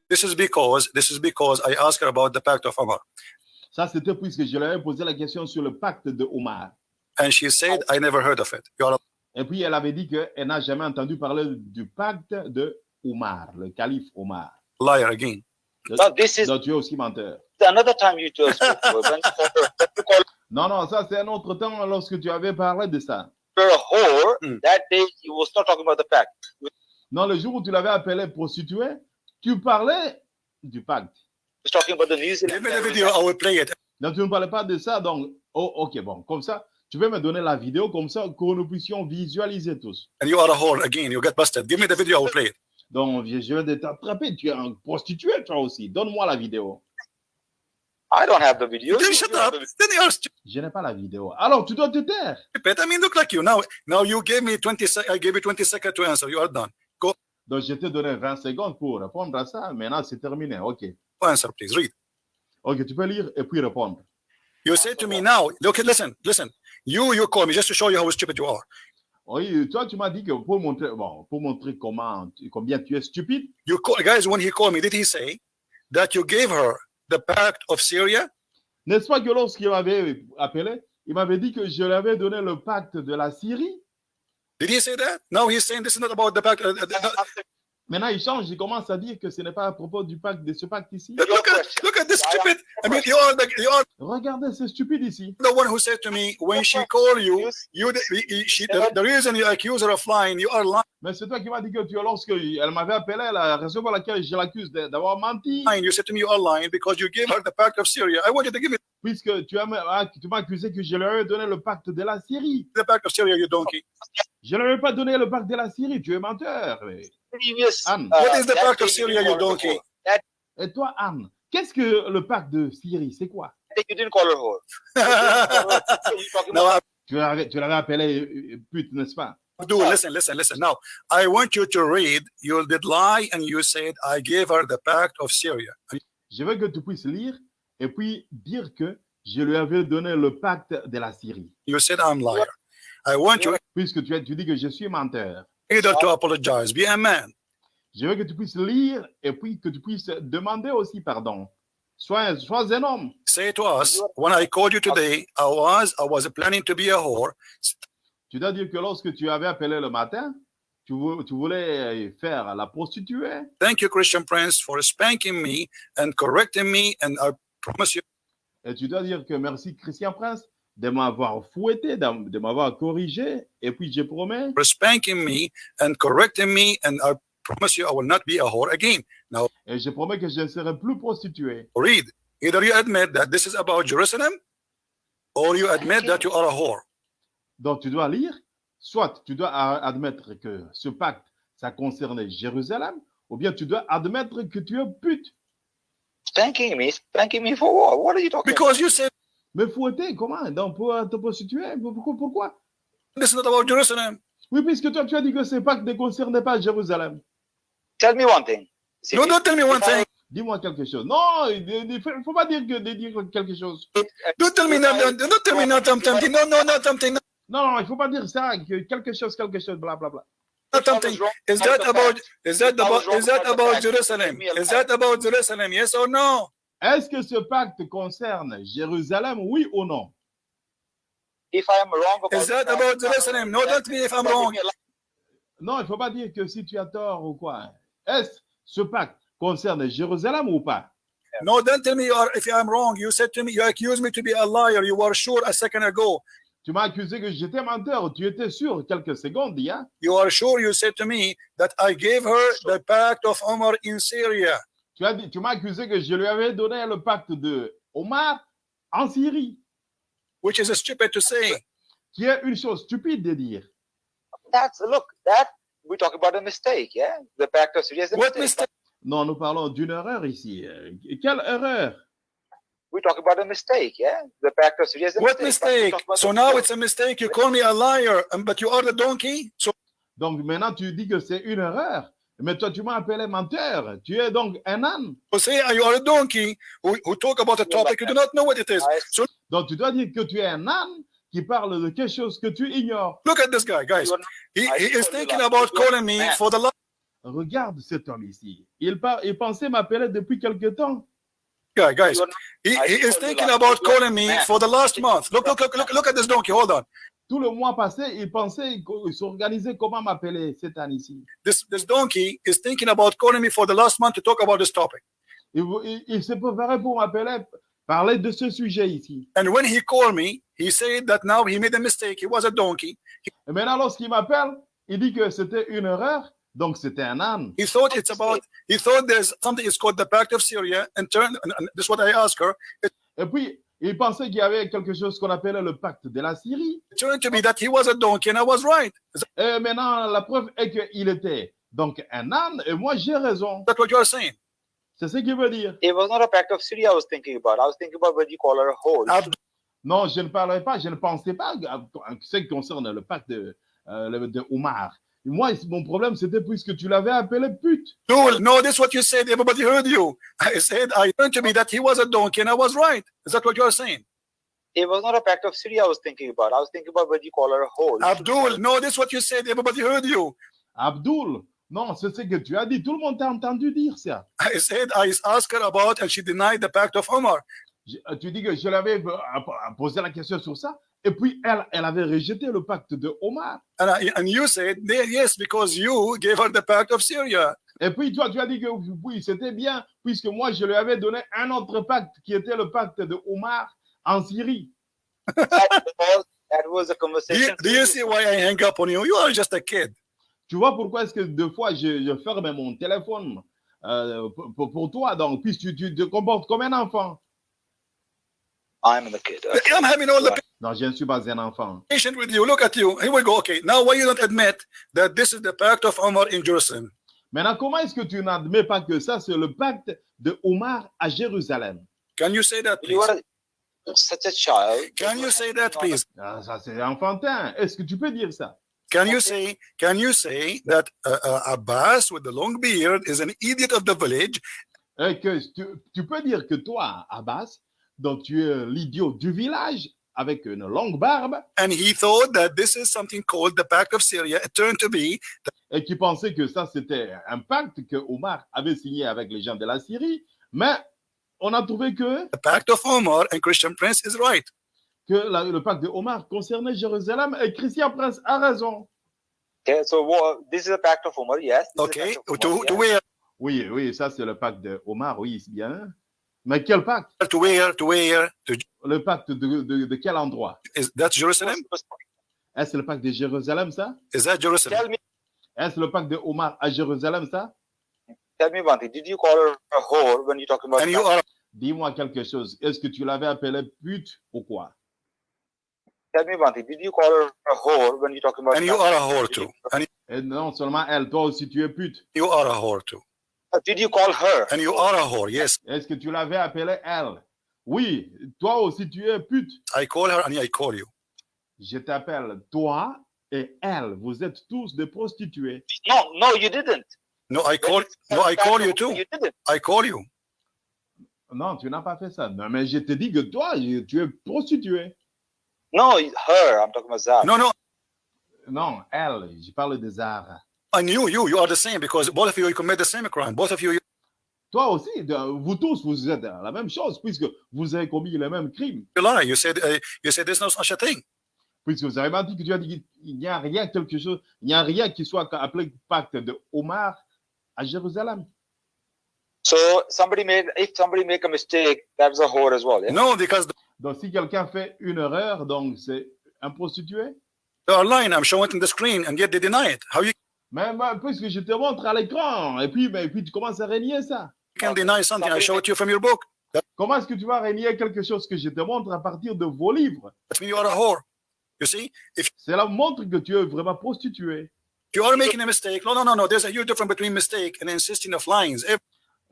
This is because this is because I asked her about the pact of Omar, Ça, c'était puisque je lui avais posé la question sur le pacte de Omar. and she said I never heard of it. Et puis, elle avait dit qu'elle n'a jamais entendu parler du pacte de Omar, le calife Omar. liar again. Now this is Donc, tu es aussi menteur. another time you just Non, non, ça, c'est un autre temps lorsque tu avais parlé de ça. her a whore, that day he was not talking about the pact. Non, le jour où tu l'avais appelée prostituée, tu parlais du pacte. He was talking about the New Zealand. Give me the terrorism. video, I will play it. Donc, tu ne parlais pas de ça. Donc, oh, ok, bon, comme ça, tu peux me donner la vidéo comme ça que nous puissions visualiser tous. And you are a whore again. You get busted. Give me the video, I will play it. Donc, je vais de t'attraper. Tu es un prostituée, toi aussi. Donne-moi la vidéo. I don't have the video. Then You- shut you have up. the- Then you are stupid. Je n'ai pas la vidéo. Alors, tu dois te taire. I mean, look like you now. Now you gave me 20 sec- I gave you 20 seconds to answer. You are done. Donc, je t'ai donné 20 secondes pour répondre à ça. Maintenant, c'est terminé. OK. Answer, please. Read. OK, tu peux lire et puis répondre. You say to me now. Look, listen, listen. You you call me just to show you how stupid you are. Oui, toi, tu m'as dit que pour montrer, bon, pour montrer comment, combien tu es stupide, You call, guys. When he called me, did he say that you gave her the pact of Syria? n'est-ce pas que lorsqu'il m'avait appelé, il m'avait dit que je lui avais donné le pacte de la Syrie? Did he say that? No, he's saying this is not about the pact. uh, uh, uh, Maintenant, il change, il commence à dire que ce n'est pas à propos du pacte, de ce pacte ici. look, look at look at this stupid. I mean, you are the you are Regardez, c'est stupide ici. the one who said to me when she called you, you the, she, the, the reason you accuse her of lying, you are lying. Mais c'est toi qui m'as dit que tu, lorsque elle m'avait appelé, la raison pour laquelle je l'accuse d'avoir menti, You said to me you are lying because you gave her the pact of Syria. I want you to give me puisque tu as- ah, tu m'as accusé que je lui avais donné le pacte de la Syrie. the pact of Syria, you donkey. Je ne lui avais pas donné le pacte de la Syrie, tu es menteur. previous. Anne. uh, What is the pact of Syria, you donkey? That Et toi, Anne, qu'est-ce que le pacte de Syrie, c'est quoi? You didn't call her whore. Tu l'avais tu appelé euh, pute, n'est-ce pas? Abdul, listen, listen, listen. Now, I want you to read. You did lie and you said, I gave her the pact of Syria. Je veux que tu puisses lire et puis dire que je lui avais donné le pacte de la Syrie. You said, I'm liar. I want you Puisque tu, as- tu dis que je suis menteur. either to apologize, be a man. Je veux que tu puisses lire et puis que tu puisses demander aussi pardon. Sois, sois un homme. Say to us, when I called you today, I was I was planning to be a whore. Tu dois dire que lorsque tu avais appelé le matin, tu, vou- tu voulais faire la prostituée. Thank you, Christian Prince, for spanking me and correcting me. And I promise you, Et tu dois dire que merci Christian Prince de m'avoir fouetté, de, de m'avoir corrigé. Et puis je promets, for spanking me and correcting me. And I promise you, I will not be a whore again. Now, et je promets que je ne serai plus prostituée. read. Either you admit that this is about Jerusalem, or you admit that you are a whore. Donc tu dois lire, soit tu dois admettre que ce pacte, ça concernait Jérusalem, ou bien tu dois admettre que tu es pute. spanking me? Spanking me for what? What are you talking Because you said Mais fouetter, comment? Donc pour te prostituer, pourquoi, pourquoi? This is not about Jerusalem. Oui, puisque toi tu as dit que ce pacte ne concernait pas Jérusalem. Tell me one thing. No, don't tell me one thing. Dis-moi quelque chose. Non, il ne faut pas dire que de dire quelque chose. Don't tell me not. Don't tell me not something. No, no, not something. Not Non, non, il ne faut pas dire ça, que quelque chose, quelque chose, blablabla. something. Is that about? Is that about? Is that about Jerusalem? Is that about Jerusalem? Yes or no? Est-ce que ce pacte concerne Jérusalem, oui ou non? If I am wrong about Is that about Jerusalem? No, don't me if I'm wrong. Non, il ne faut pas dire que si tu as tort ou quoi. Est-ce ce pacte concerne Jérusalem ou pas? No, don't tell me you are, if I'm wrong. You said to me, you accused me to be a liar. You were sure a second ago. Tu m'as accusé que j'étais menteur. Tu étais sûr quelques secondes, hein? You are sure you said to me that I gave her the pact of Omar in Syria. Tu as dit, tu m'as accusé que je lui avais donné le pacte de Omar en Syrie, which is stupid to say. qui est une chose stupide de dire. That's look that we talk about a mistake, yeah? The pact of Syria is a What mistake. mistake? Non, nous parlons d'une erreur ici. Quelle erreur? We talk about a mistake, yeah? The pact of Syria is a What mistake. So now it's a mistake. You call me a liar, um, but you are the donkey? So Donc maintenant, tu dis que c'est une erreur. Mais toi, tu m'as appelé menteur. Tu es donc un âne. say you are a donkey? Who, who talk about a topic you do not know what it is. Donc tu dois dire que tu es un âne qui parle de quelque chose que tu ignores. Look at this guy, guys. He, is thinking about calling me for the last Regarde cet homme ici. Il, par- il pensait m'appeler depuis quelque temps. Guy, guys. He, he is thinking about calling me for the last month. Look, look, look, look, look at this donkey. Hold on. Tout le mois passé, il pensait qu'il s'organisait comment m'appeler cet âne ici. This this donkey is thinking about calling me for the last month to talk about this topic. Il, il- il se préparait pour m'appeler, parler de ce sujet ici. And when he called me, he said that now he made a mistake. He was a donkey. Et maintenant, lorsqu'il m'appelle, il dit que c'était une erreur, donc c'était un âne. He thought it's about. He thought there's something is called the Pact of Syria. And turned. And, this is what I asked her. It Et puis, il pensait qu'il y avait quelque chose qu'on appelait le pacte de la Syrie. turned to be that he was a donkey, and I was right. Et maintenant, la preuve est qu'il était donc un âne, et moi j'ai raison. that what you are saying? C'est ce qu'il veut dire. It was not a pact of Syria I was thinking about. I was thinking about when you call her a. Abd- Non, je ne parlais pas, je ne pensais pas à ce qui concerne le pacte de, euh, de Omar. Moi, mon problème, c'était puisque tu l'avais appelé pute. No, no, this is what you said. Everybody heard you. I said I turned to be that he was a donkey, and I was right. Is that what you are saying? It was not a pact of Syria I was thinking about. I was thinking about when you call her a whore. Abdul, no, this is what you said. Everybody heard you. Abdul, non, c'est ce que tu as dit. Tout le monde t'a entendu dire ça. I said I asked her about, and she denied the Pact of Omar. Je- euh, tu dis que je l'avais euh, posé la question sur ça. Et puis, elle, elle avait rejeté le pacte de Omar. And, I, and you said, "Yeah, yes, because you gave her the Pact of Syria. Et puis, toi, tu as dit que oui, c'était bien, puisque moi, je lui avais donné un autre pacte qui était le pacte de Omar en Syrie. that, was, a Do conversation. you, do you see why I hang up on you? You are just a kid. Tu vois pourquoi est-ce que deux fois je, je ferme mon téléphone euh, pour, pour- pour toi, donc, puisque tu, tu te comportes comme un enfant. I'm the kid. I'm having all the Non, je ne suis pas un enfant. patient with you. Look at you. Here we go. Okay, now why you don't admit that this is the Pact of Omar in Jerusalem? Maintenant, comment est-ce que tu n'admets pas que ça, c'est le pacte de Omar à Jérusalem? Can you say that, You please? are such a child. Can you say that, please? Ah, ça, c'est enfantin. Est-ce que tu peux dire ça? Can you say? Can you say that uh, uh, Abbas with the long beard is an idiot of the village, Et que tu, tu peux dire que toi, Abbas, donc tu es l'idiot du village avec une longue barbe and he thought that this is something called the Pact of Syria? It turned to be et qui pensait que ça, c'était un pacte que Omar avait signé avec les gens de la Syrie. Mais on a trouvé que, the Pact of Omar, and Christian Prince is right. que la- le pacte de Omar concernait Jérusalem et Christian Prince a raison. Okay, so this is a pact of Umar, yes. this Okay, to, to where? Oui, oui, ça c'est le pacte de Omar, oui, c'est bien. Mais quel pacte? To where? To where? To, Le pacte de, de, de quel endroit? Is that Jerusalem? Est-ce le pacte de Jérusalem, ça? Is that Jerusalem? Tell me, Est-ce le pacte de Omar à Jérusalem, ça? Tell me one thing. Did you call her a whore when you're talking about? And you are Dis-moi quelque chose. Est-ce que tu l'avais appelée pute ou quoi? Tell me one thing. Did you call her a whore when you're talking about? and you pact? are a whore too. And Et non seulement elle, toi aussi tu es pute. you are a whore too. Uh, Did you call her? And you are a whore. Yes, Est-ce que tu l'avais appelée elle? Oui, toi aussi tu es pute. I call her and I call you. Je t'appelle toi et elle. Vous êtes tous des prostituées. No, no, you didn't. No, I call. No, I call you too. You didn't. I call you. Non, tu n'as pas fait ça. Non, mais je te dis que toi, tu es prostituée. No, her. I'm talking about Zara. No, no. Non, elle. Je parle de Zara. And you, you, you are the same because both of you, you commit the same crime. Both of you, you Toi aussi, vous tous, vous êtes la même chose puisque vous avez commis le même crime. lie. You said. Uh, you said there's no such a thing. Puisque vous avez menti que tu as dit qu'il n'y a rien, quelque chose, il n'y a rien qui soit appelé pacte de Omar à Jérusalem. So somebody made. If somebody make a mistake, that's a whore as well. Yeah. No, because Donc, si quelqu'un fait une erreur, donc c'est un prostitué? They are lying. I'm showing it on the screen, and yet they deny it. How you Mais, mais puisque je te montre à l'écran, et puis, mais, et puis tu commences à renier ça. can deny something? I show it to you from your book. Comment est-ce que tu vas renier quelque chose que je te montre à partir de vos livres? That means you are a whore. You see, if Cela montre que tu es vraiment prostitué. you are making a mistake, no, no, no, no. There's a huge difference between mistake and insisting of lines. If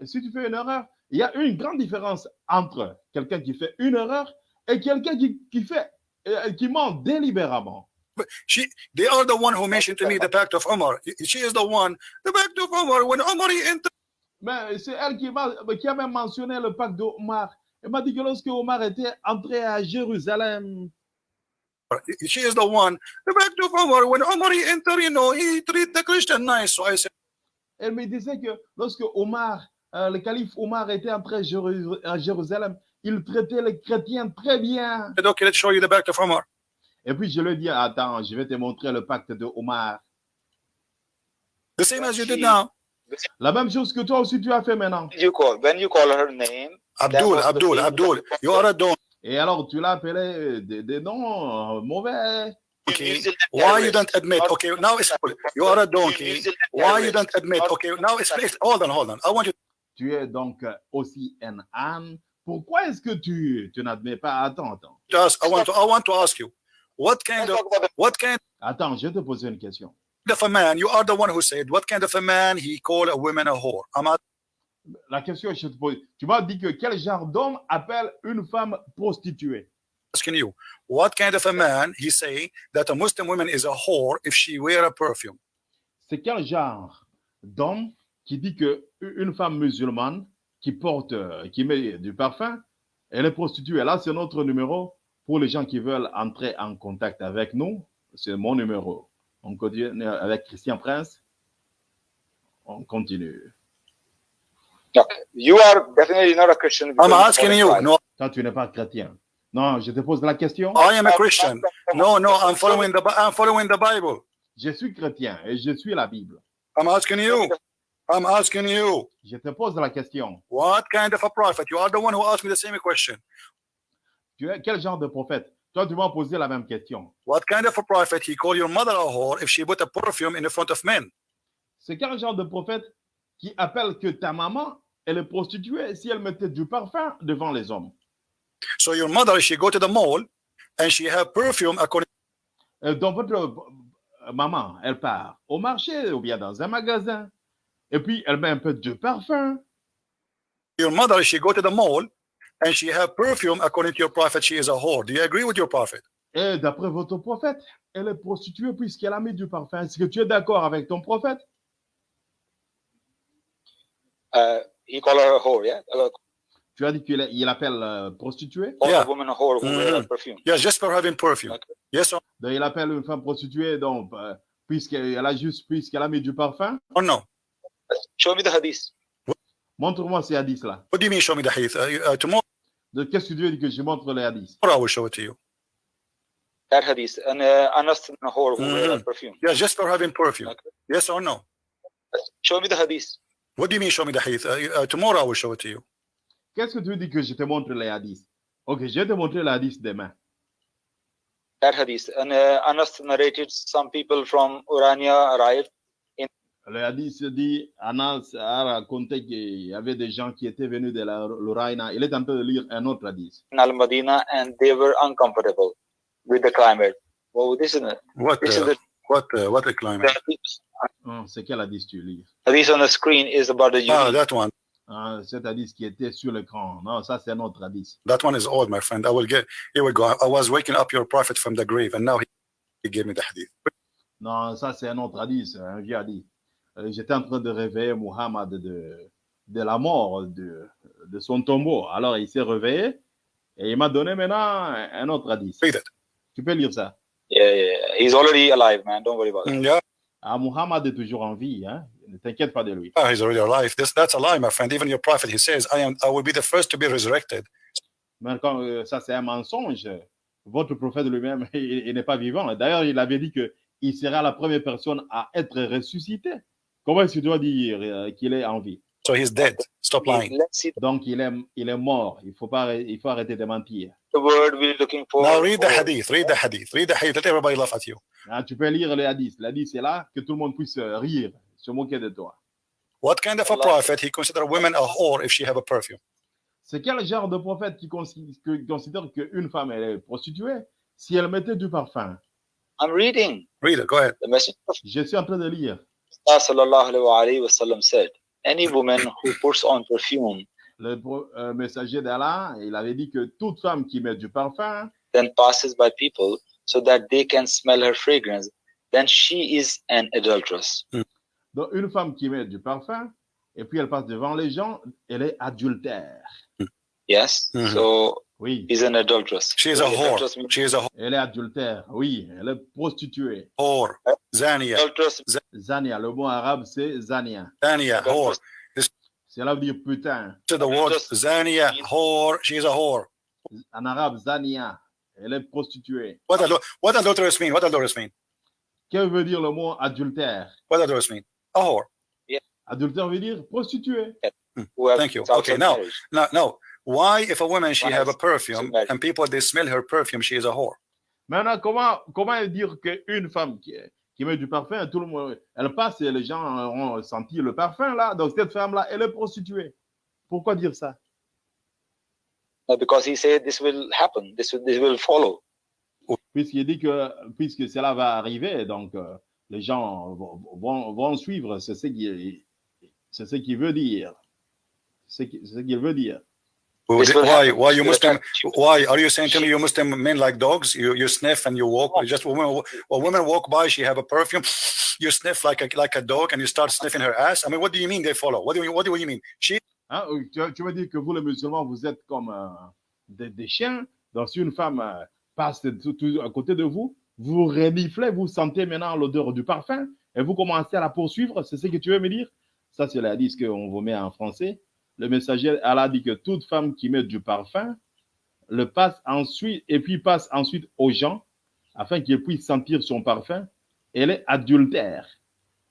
Et si tu fais une erreur, il y a une grande différence entre quelqu'un qui fait une erreur et quelqu'un qui, qui fait, euh, qui ment délibérément. She, they are the one who mentioned to me the pact of Omar. She is the one, the pact of Omar. When Omar entered Mais c'est elle qui, m'a- qui a même mentionné le pacte d'Omar. Elle m'a dit que lorsque Omar était entré à Jérusalem, she is the one, the pact of Omar. When Omar entered, you know, he treat the Christian nice. So I said, elle me disait que lorsque Omar, euh, le calife Omar était entré à Jérusalem, il traitait les chrétiens très bien. okay, let's show you the pact of Omar. Et puis je lui ai dit, attends, je vais te montrer le pacte de Omar. The same as you did now. La même chose que toi aussi tu as fait maintenant. you call when you call her name Abdul, Abdul, Abdul. You are a don. Et alors tu l'as appelé des, des noms euh, mauvais. Okay. Why you don't admit? Okay, now it's cool. You are a donkey. Why you don't admit? Okay, now it's it's- hold on, hold on. I want you Tu es donc euh, aussi un âne. Pourquoi est-ce que tu, tu n'admets pas? Attends, attends. I want to. I want to ask you, what kind of what kind Attends, je vais te poser une question. of a man? You are the one who said what kind of a man he called a woman a whore? I'm La question que je te pose, tu m'as dit que quel genre d'homme appelle une femme prostituée? Asking you, what kind of a man he say that a Muslim woman is a whore if she wear a perfume? C'est quel genre d'homme qui dit que une femme musulmane qui porte, euh, qui met du parfum, elle est prostituée? Là, c'est notre numéro pour les gens qui veulent entrer en contact avec nous. C'est mon numéro. On continue avec Christian Prince. On continue. Okay. You are definitely not a Christian. I'm asking you. No, Toi, tu n'es pas chrétien. Non, je te pose la question. I am a Christian. No, no, I'm following the I'm following the Bible. Je suis chrétien et je suis la Bible. I'm asking you. I'm asking you. Je te pose la question. What kind of a prophet? You are the one who asked me the same question. Tu es quel genre de prophète? Toi, tu m'as posé la même question. What kind of a prophet he called your mother a whore if she put a perfume in the front of men? C'est quel genre de prophète qui appelle que ta maman, elle est prostituée si elle mettait du parfum devant les hommes? So your mother, she go to the mall and she have perfume according Euh, Donc, votre euh, maman, elle part au marché ou bien dans un magasin, et puis elle met un peu de parfum. your mother, she go to the mall and she have perfume according to your prophet, she is a whore. Do you agree with your prophet? Et d'après votre prophète, elle est prostituée puisqu'elle a mis du parfum. Est-ce que tu es d'accord avec ton prophète? Uh, he called her a whore, yeah? Tu as dit qu'il il appelle euh, prostituée? Yeah. a woman a whore who a Mhm. perfume. Yes, just for having perfume. Okay. Yes or, Donc, il appelle une femme prostituée donc, euh, puisqu'elle a juste puisqu'elle a mis du parfum. or no? Show me the hadith. Montre-moi ces hadiths-là. What do you mean show me the hadith? Uh, uh, tomorrow De qu'est-ce que tu veux que je montre les hadiths I will show it to you. That hadith. And uh, Anas a whore who wear a Mhm. perfume. Yes, just for having perfume. Okay. Yes or no? Show me the hadith. What do you mean show me the hadith? Uh, uh, tomorrow I will show it to you. Qu'est-ce que tu veux dire que je te montre les hadiths Ok, je vais te montrer les hadiths demain. That hadith. And uh, Anas narrated some people from Urania arrived. Le hadith dit, Anas a raconté qu'il y avait des gens qui étaient venus de la l'Uraina. Il est en train de lire un autre hadith. in Al Madina and they were uncomfortable with the climate. Well, this is What this is uh, the, what uh, what a climate? Hum, C'est quel hadith tu lis? hadith on the screen is about the Ah, that one. Ah, Cet hadith qui était sur l'écran. Non, ça c'est un autre hadith. That one is old, my friend. I will get. Here we go. I was waking up your prophet from the grave, and now he, he gave me the hadith. Non, ça c'est un autre hadith, un vieux hadith. Euh, J'étais en train de réveiller Muhammad de, de la mort de, de son tombeau. Alors il s'est réveillé et il m'a donné maintenant un autre hadith. Tu peux lire ça. Yeah, yeah, yeah. He's already alive, man. Don't worry about it. Mm, yeah, Ah, Muhammad est toujours en vie, hein? ne t'inquiète pas de lui. ah, he's already alive. This that's a lie, my friend. Even your prophet, he says, "I am. I will be the first to be resurrected." Mais quand, euh, ça, c'est un mensonge. Votre prophète lui-même, il, il n'est pas vivant. D'ailleurs, il avait dit qu'il sera la première personne à être ressuscité. Comment est-ce que tu dois dire euh, qu'il est en vie? So he's dead. Stop lying. Donc, il est, il est mort. Il faut, pas, il faut arrêter de mentir. the word we're looking for. Now read the hadith. Read the hadith. Read the hadith. Let everybody laugh at you. Ah, tu peux lire le hadith. Le hadith, c'est là que tout le monde puisse euh, rire, se moquer de toi. What kind of a prophet he consider women a whore if she have a perfume? C'est quel genre de prophète qui, considère qu'une femme elle est prostituée si elle mettait du parfum? I'm reading. Read it. Go ahead. The messenger of Je suis en train de lire. Allah sallallahu alayhi wa sallam said, Any woman who puts on perfume, Le euh, messager d'Allah, il avait dit que toute femme qui met du parfum, then passes by people so that they can smell her fragrance, then she is an adulteress. donc une femme qui met du parfum, et puis elle passe devant les gens, elle est adultère. Yes? Mhm. So Oui, is an adulteress. She is a Adulteress whore. She is a elle est adultère. Oui, elle est prostituée. whore. Zania. Adulteress Zania, le mot arabe c'est Zania. Zania. Whore. Cela veut dire putain. To the word Zania. Whore. She is a whore. En arabe, Zania, elle est prostituée. What adul- what adulterous mean? What adulterous mean? Que veut dire le mot adultère? What adulterous mean? A whore. Adultère veut dire prostituée. who have Thank you. Okay, now- marriage. No, no. Why, if a woman she have a perfume and people they smell her perfume, she is a whore? Maintenant, comment, comment dire qu'une femme qui, qui met du parfum, tout le monde, elle passe et les gens ont senti le parfum là, donc cette femme-là, elle est prostituée. Pourquoi dire ça? No, because he said this will happen, this will, this will follow. Puisqu'il dit que puisque cela va arriver, donc euh, les gens vont, vont, vont suivre, c'est ce qu'il c'est ce qu'il veut dire. C'est ce ce qu'il veut dire. Will Why? happen. Why you Muslim? you. Why are you saying to me you Muslim men like dogs? You you sniff and you walk. Just when women, when women walk by, she have a perfume. You sniff like a like a dog and you start sniffing her ass? I mean, what do you mean they follow? What do you what do you mean? She Hein, tu, tu veux dire que vous, les musulmans, vous êtes comme euh, des, des chiens. Donc, si une femme euh, passe tout- tout à côté de vous, vous reniflez, vous sentez maintenant l'odeur du parfum et vous commencez à la poursuivre. C'est ce que tu veux me dire? Ça, c'est la disque qu'on vous met en français. Le messager, Allah dit que toute femme qui met du parfum le passe ensuite et puis passe ensuite aux gens afin qu'ils puissent sentir son parfum. Elle est adultère.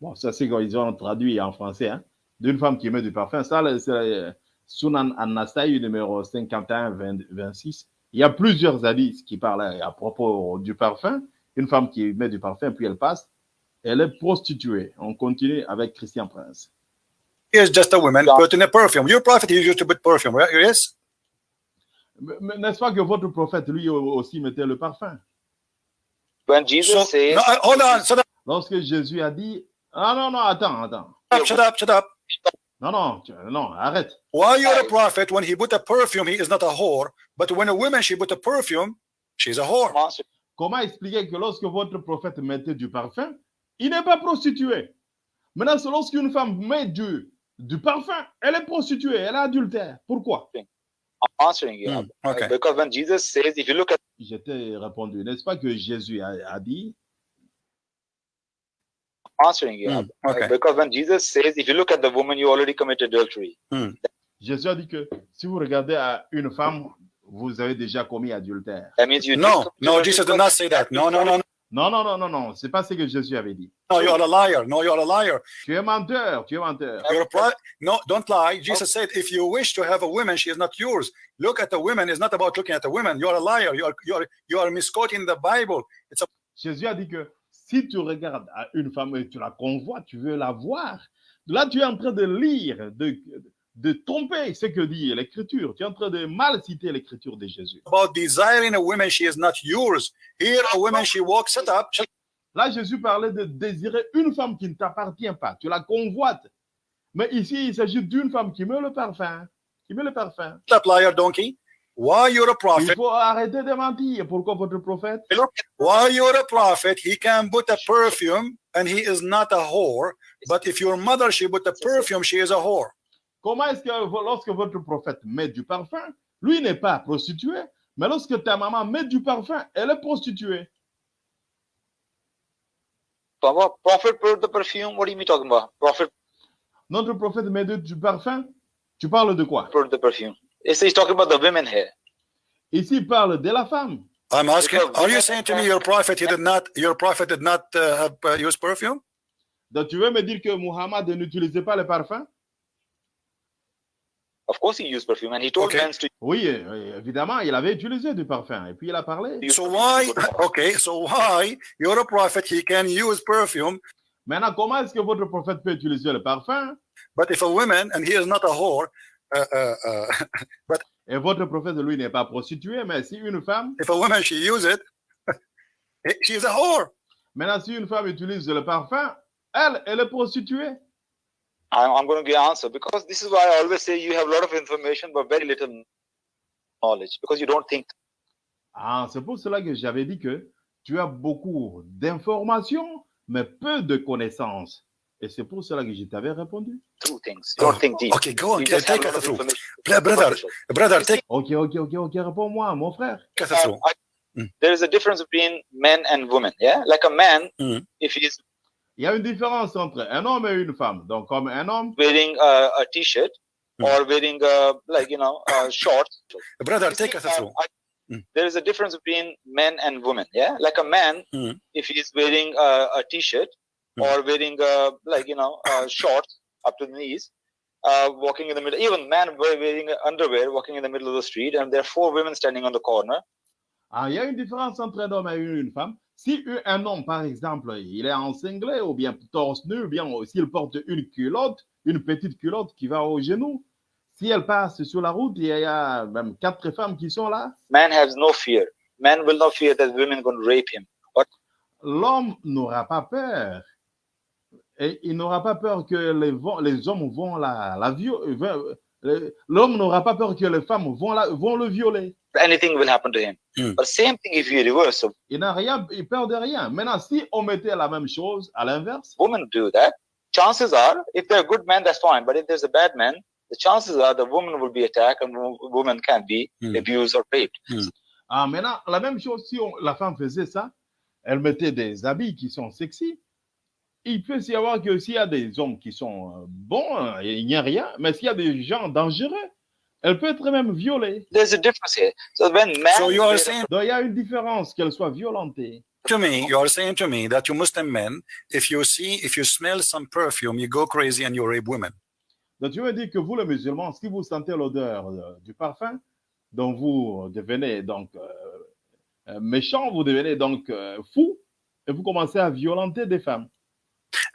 Bon, ça, c'est quand ils ont traduit en français. Hein d'une femme qui met du parfum. Ça, c'est euh, Sunan An-Nasai, numéro 51, 20 26. Il y a plusieurs hadiths qui parlent à propos du parfum. Une femme qui met du parfum, puis elle passe. Elle est prostituée. On continue avec Christian Prince. Is just a woman Yeah. putting a perfume. Your prophet he used to put perfume, right? Yes? Mais- N'est-ce pas que votre prophète, lui aussi, mettait le parfum? When Jesus So says, no, I- hold on. Shut up. Lorsque Jésus a dit, ah non, non, attends, attends. Shut up. Shut up. Non, non, tu- non, arrête. Why you're a prophet when he put a perfume he is not a whore, but when a woman she put a perfume she's a whore. Comment expliquer que lorsque votre prophète mettait du parfum, il n'est pas prostitué? Maintenant, c'est lorsqu'une femme met du, du parfum, elle est prostituée, elle est adultère. Pourquoi? I'm answering you. Hmm, okay. Because when Jesus says, if you look at Je t'ai répondu, n'est-ce pas que Jésus a, a dit? Answering you. Hmm, okay. Because when Jesus says, if you look at the woman, you already committed adultery. Jésus a dit que si vous regardez à une femme, vous avez déjà commis adultère. That means you No, no, Jesus did not say that. No, no, no, no, Non, non, non, non, non, c'est pas ce que Jésus avait dit. no. You are a liar. No, you are a liar. Tu es menteur, tu es menteur. You're a no, don't lie. Jesus said, if you wish to have a woman, she is not yours. Look at the women. It's not about looking at the women. You are a liar. You are you are you are misquoting the Bible. It's a Jésus a dit que si tu regardes à une femme et tu la convoites, tu veux la voir, là tu es en train de lire, de, de tromper ce que dit l'Écriture. Tu es en train de mal citer l'Écriture de Jésus. about desiring a woman. She is not yours. Here, a woman she walks it up. Là, Jésus parlait de désirer une femme qui ne t'appartient pas. Tu la convoites. Mais ici, il s'agit d'une femme qui met le parfum. Qui met le parfum. up, liar donkey. Why you're a Il prophet? faut arrêter de mentir. Pourquoi votre prophète? Why you're a prophet? He can put a perfume, and he is not a whore. But if your mother she put a perfume, she is a whore. Comment est-ce que lorsque votre prophète met du parfum, lui n'est pas prostitué, mais lorsque ta maman met du parfum, elle est prostituée. Papa, Prophet put the perfume. What are you talking about? Prophet Notre prophète met de- du parfum. Tu parles de quoi? Put the perfume. It's, he's talking about the women here. Ici, il parle de la femme. I'm asking. Are you saying to me your prophet he did not your prophet did not uh, have uh, use perfume? Donc, tu veux me dire que Muhammad n'utilisait pas le parfum Of course, he used perfume, and he told Okay. men to Oui, euh, évidemment, il avait utilisé du parfum. Et puis il a parlé. So why? Okay, so why you're a prophet? He can use perfume, Maintenant, comment est-ce que votre prophète peut utiliser le parfum? But if a woman and he is not a whore, uh, uh, uh, et votre prophète, lui, n'est pas prostitué, mais si une femme, if a woman she use it, she's a whore. maintenant, si une femme utilise le parfum, elle, elle est prostituée. I'm, I'm going to give answer because this is why I always say you have a lot of information but very little knowledge because you don't think Ah, c'est pour cela que j'avais dit que tu as beaucoup d'informations, mais peu de connaissances. Et c'est pour cela que je t'avais répondu. through things. You don't think deep. Okay, go on, You take just us through. Brother, brother, take Ok, ok, ok, ok, réponds-moi, mon frère. us uh, through. There is a difference between men and women. Yeah, like a man, Mm. if he's Il y a une différence entre un homme et une femme. Donc, comme un homme, wearing a, a t-shirt Mm. or wearing a, like you know uh, shorts. Brother, You take see, us uh, through. I- Mm. There is a difference between men and women. Yeah, like a man, Mm. if he's wearing a, a t-shirt Mm. or wearing a, like you know uh, shorts up to the knees, uh, walking in the middle. Even man wearing underwear, walking in the middle of the street, and there are four women standing on the corner. ah, il y a une différence entre un homme et une, une femme. Si un- homme, par exemple, il est en singlet ou bien torse nu, ou bien s'il porte une culotte, une petite culotte qui va au genou, si elle passe sur la route, il y a même quatre femmes qui sont là. Man has no fear. Man will not fear that women going to rape him. L'homme n'aura pas peur. Et il n'aura pas peur que les, hommes vont la. L'homme n'aura pas peur que les femmes vont, la, vont le violer. Anything will happen to him. Mm. But same thing if you reverse. So Il n'a rien, il peur de rien. Maintenant, si on mettait la même chose à l'inverse, women do that. Chances are, if they're a good man, that's fine. But if there's a bad man, the chances are the woman will be attacked and wo- woman can be Mm. abused or raped. ah, maintenant, la même chose, si on- la femme faisait ça, elle mettait des habits qui sont sexy. Il peut y avoir que s'il y a des hommes qui sont euh, bons, euh, il n'y a rien. Mais s'il y a des gens dangereux, elle peut être même violée. There's a difference here. So when man, So you are saying Donc, il y a une différence qu'elle soit violentée. to me, you are saying to me that you Muslim men, if you see, if you smell some perfume, you go crazy and you rape women. Donc, tu veux dire que vous, les musulmans, si vous sentez l'odeur euh, du parfum, donc vous devenez donc euh, euh, méchant, vous devenez donc euh, fou, et vous commencez à violenter des femmes.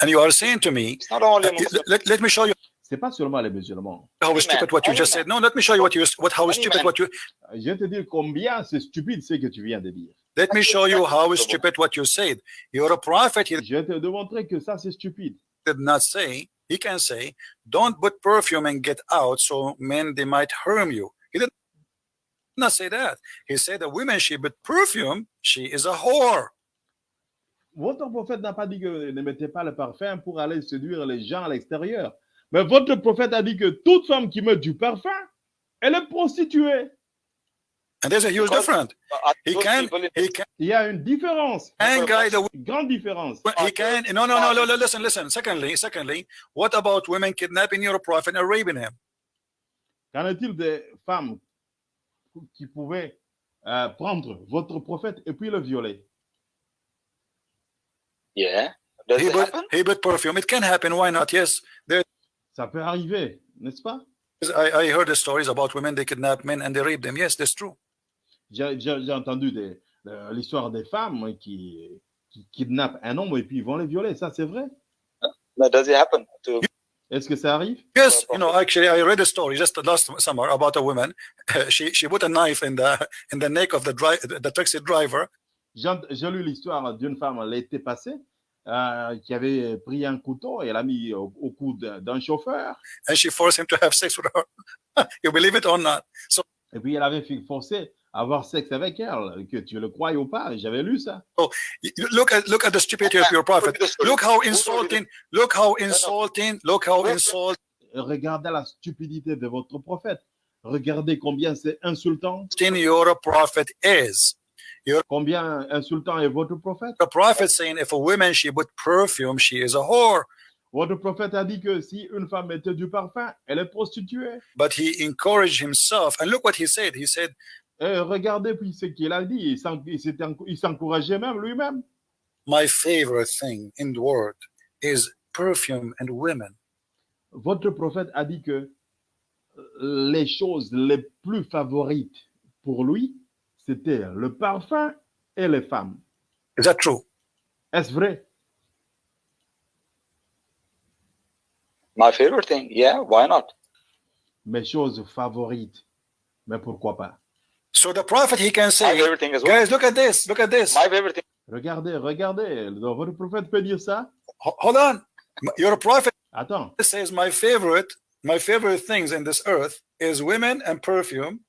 And you are saying to me, it's not only uh, let, let me show you C'est pas seulement les musulmans. how stupid what you just said. No, let me show you what you what how stupid what you Je vais te dire combien c'est stupide ce que tu viens de dire. let me show you how stupid what you said. You're a prophet. He Je vais te démontrer que ça, c'est stupide. did not say. He can say, don't put perfume and get out, so men they might harm you. He did not say that. He said a woman she put perfume, she is a whore. Votre prophète n'a pas dit que ne mettez pas le parfum pour aller séduire les gens à l'extérieur. Mais votre prophète a dit que toute femme qui met du parfum, elle est prostituée. And there's a huge difference. He can he can Il y a une différence, guide the une grande différence. He can no no no no no, listen listen secondly secondly what about women kidnapping your prophet and raping him? Qu'en est-il des femmes qui pouvaient euh, prendre votre prophète et puis le violer? Yeah. Does he it put, happen? he put perfume it can happen why not? Yes Ça peut arriver, n'est-ce pas? I, I heard the stories about women they kidnap men and they rape them. Yes that's true. J'ai entendu des- de- l'histoire des femmes qui, qui kidnappent un homme et puis ils vont les violer. Ça, c'est vrai? No, Does it happen to Est-ce que ça arrive? Yes you know actually I read a story just last summer about a woman. She she put a knife in the in the neck of the dri- the taxi driver. J'ai j'ai lu l'histoire d'une femme l'été passé euh, qui avait pris un couteau et l'a mis au, au cou d'un chauffeur. and she forced him to have sex with her you believe it or not so Et puis elle avait forcé à avoir sexe avec elle, que tu le crois ou pas. J'avais lu ça. you- look at look at the stupidity of your prophet look how insulting look how insulting look how insulting Regardez la stupidité de votre prophète. Regardez combien c'est insultant. your prophet is. Combien insultant est votre prophète? The prophet saying if a woman she put perfume, she is a whore. Votre prophète a dit que si une femme mettait du parfum, elle est prostituée. But he encouraged himself. And look what he said. He said, Et regardez puis ce qu'il a dit. Il s'encourageait même lui-même. My favorite thing in the world is perfume and women. Votre prophète a dit que les choses les plus favorites pour lui, c'était le parfum et les femmes. Is that true? Est-ce vrai? My favorite thing, yeah, why not? Mes choses favorites. Mais pourquoi pas? So the prophet he can My say, favorite thing as well. guys, look at this, look at this. My favorite thing. Regardez, regardez. Donc, votre prophète peut dire ça? Ho- Hold on. Your prophet Attends. says my favorite, my favorite things in this earth is women and perfume.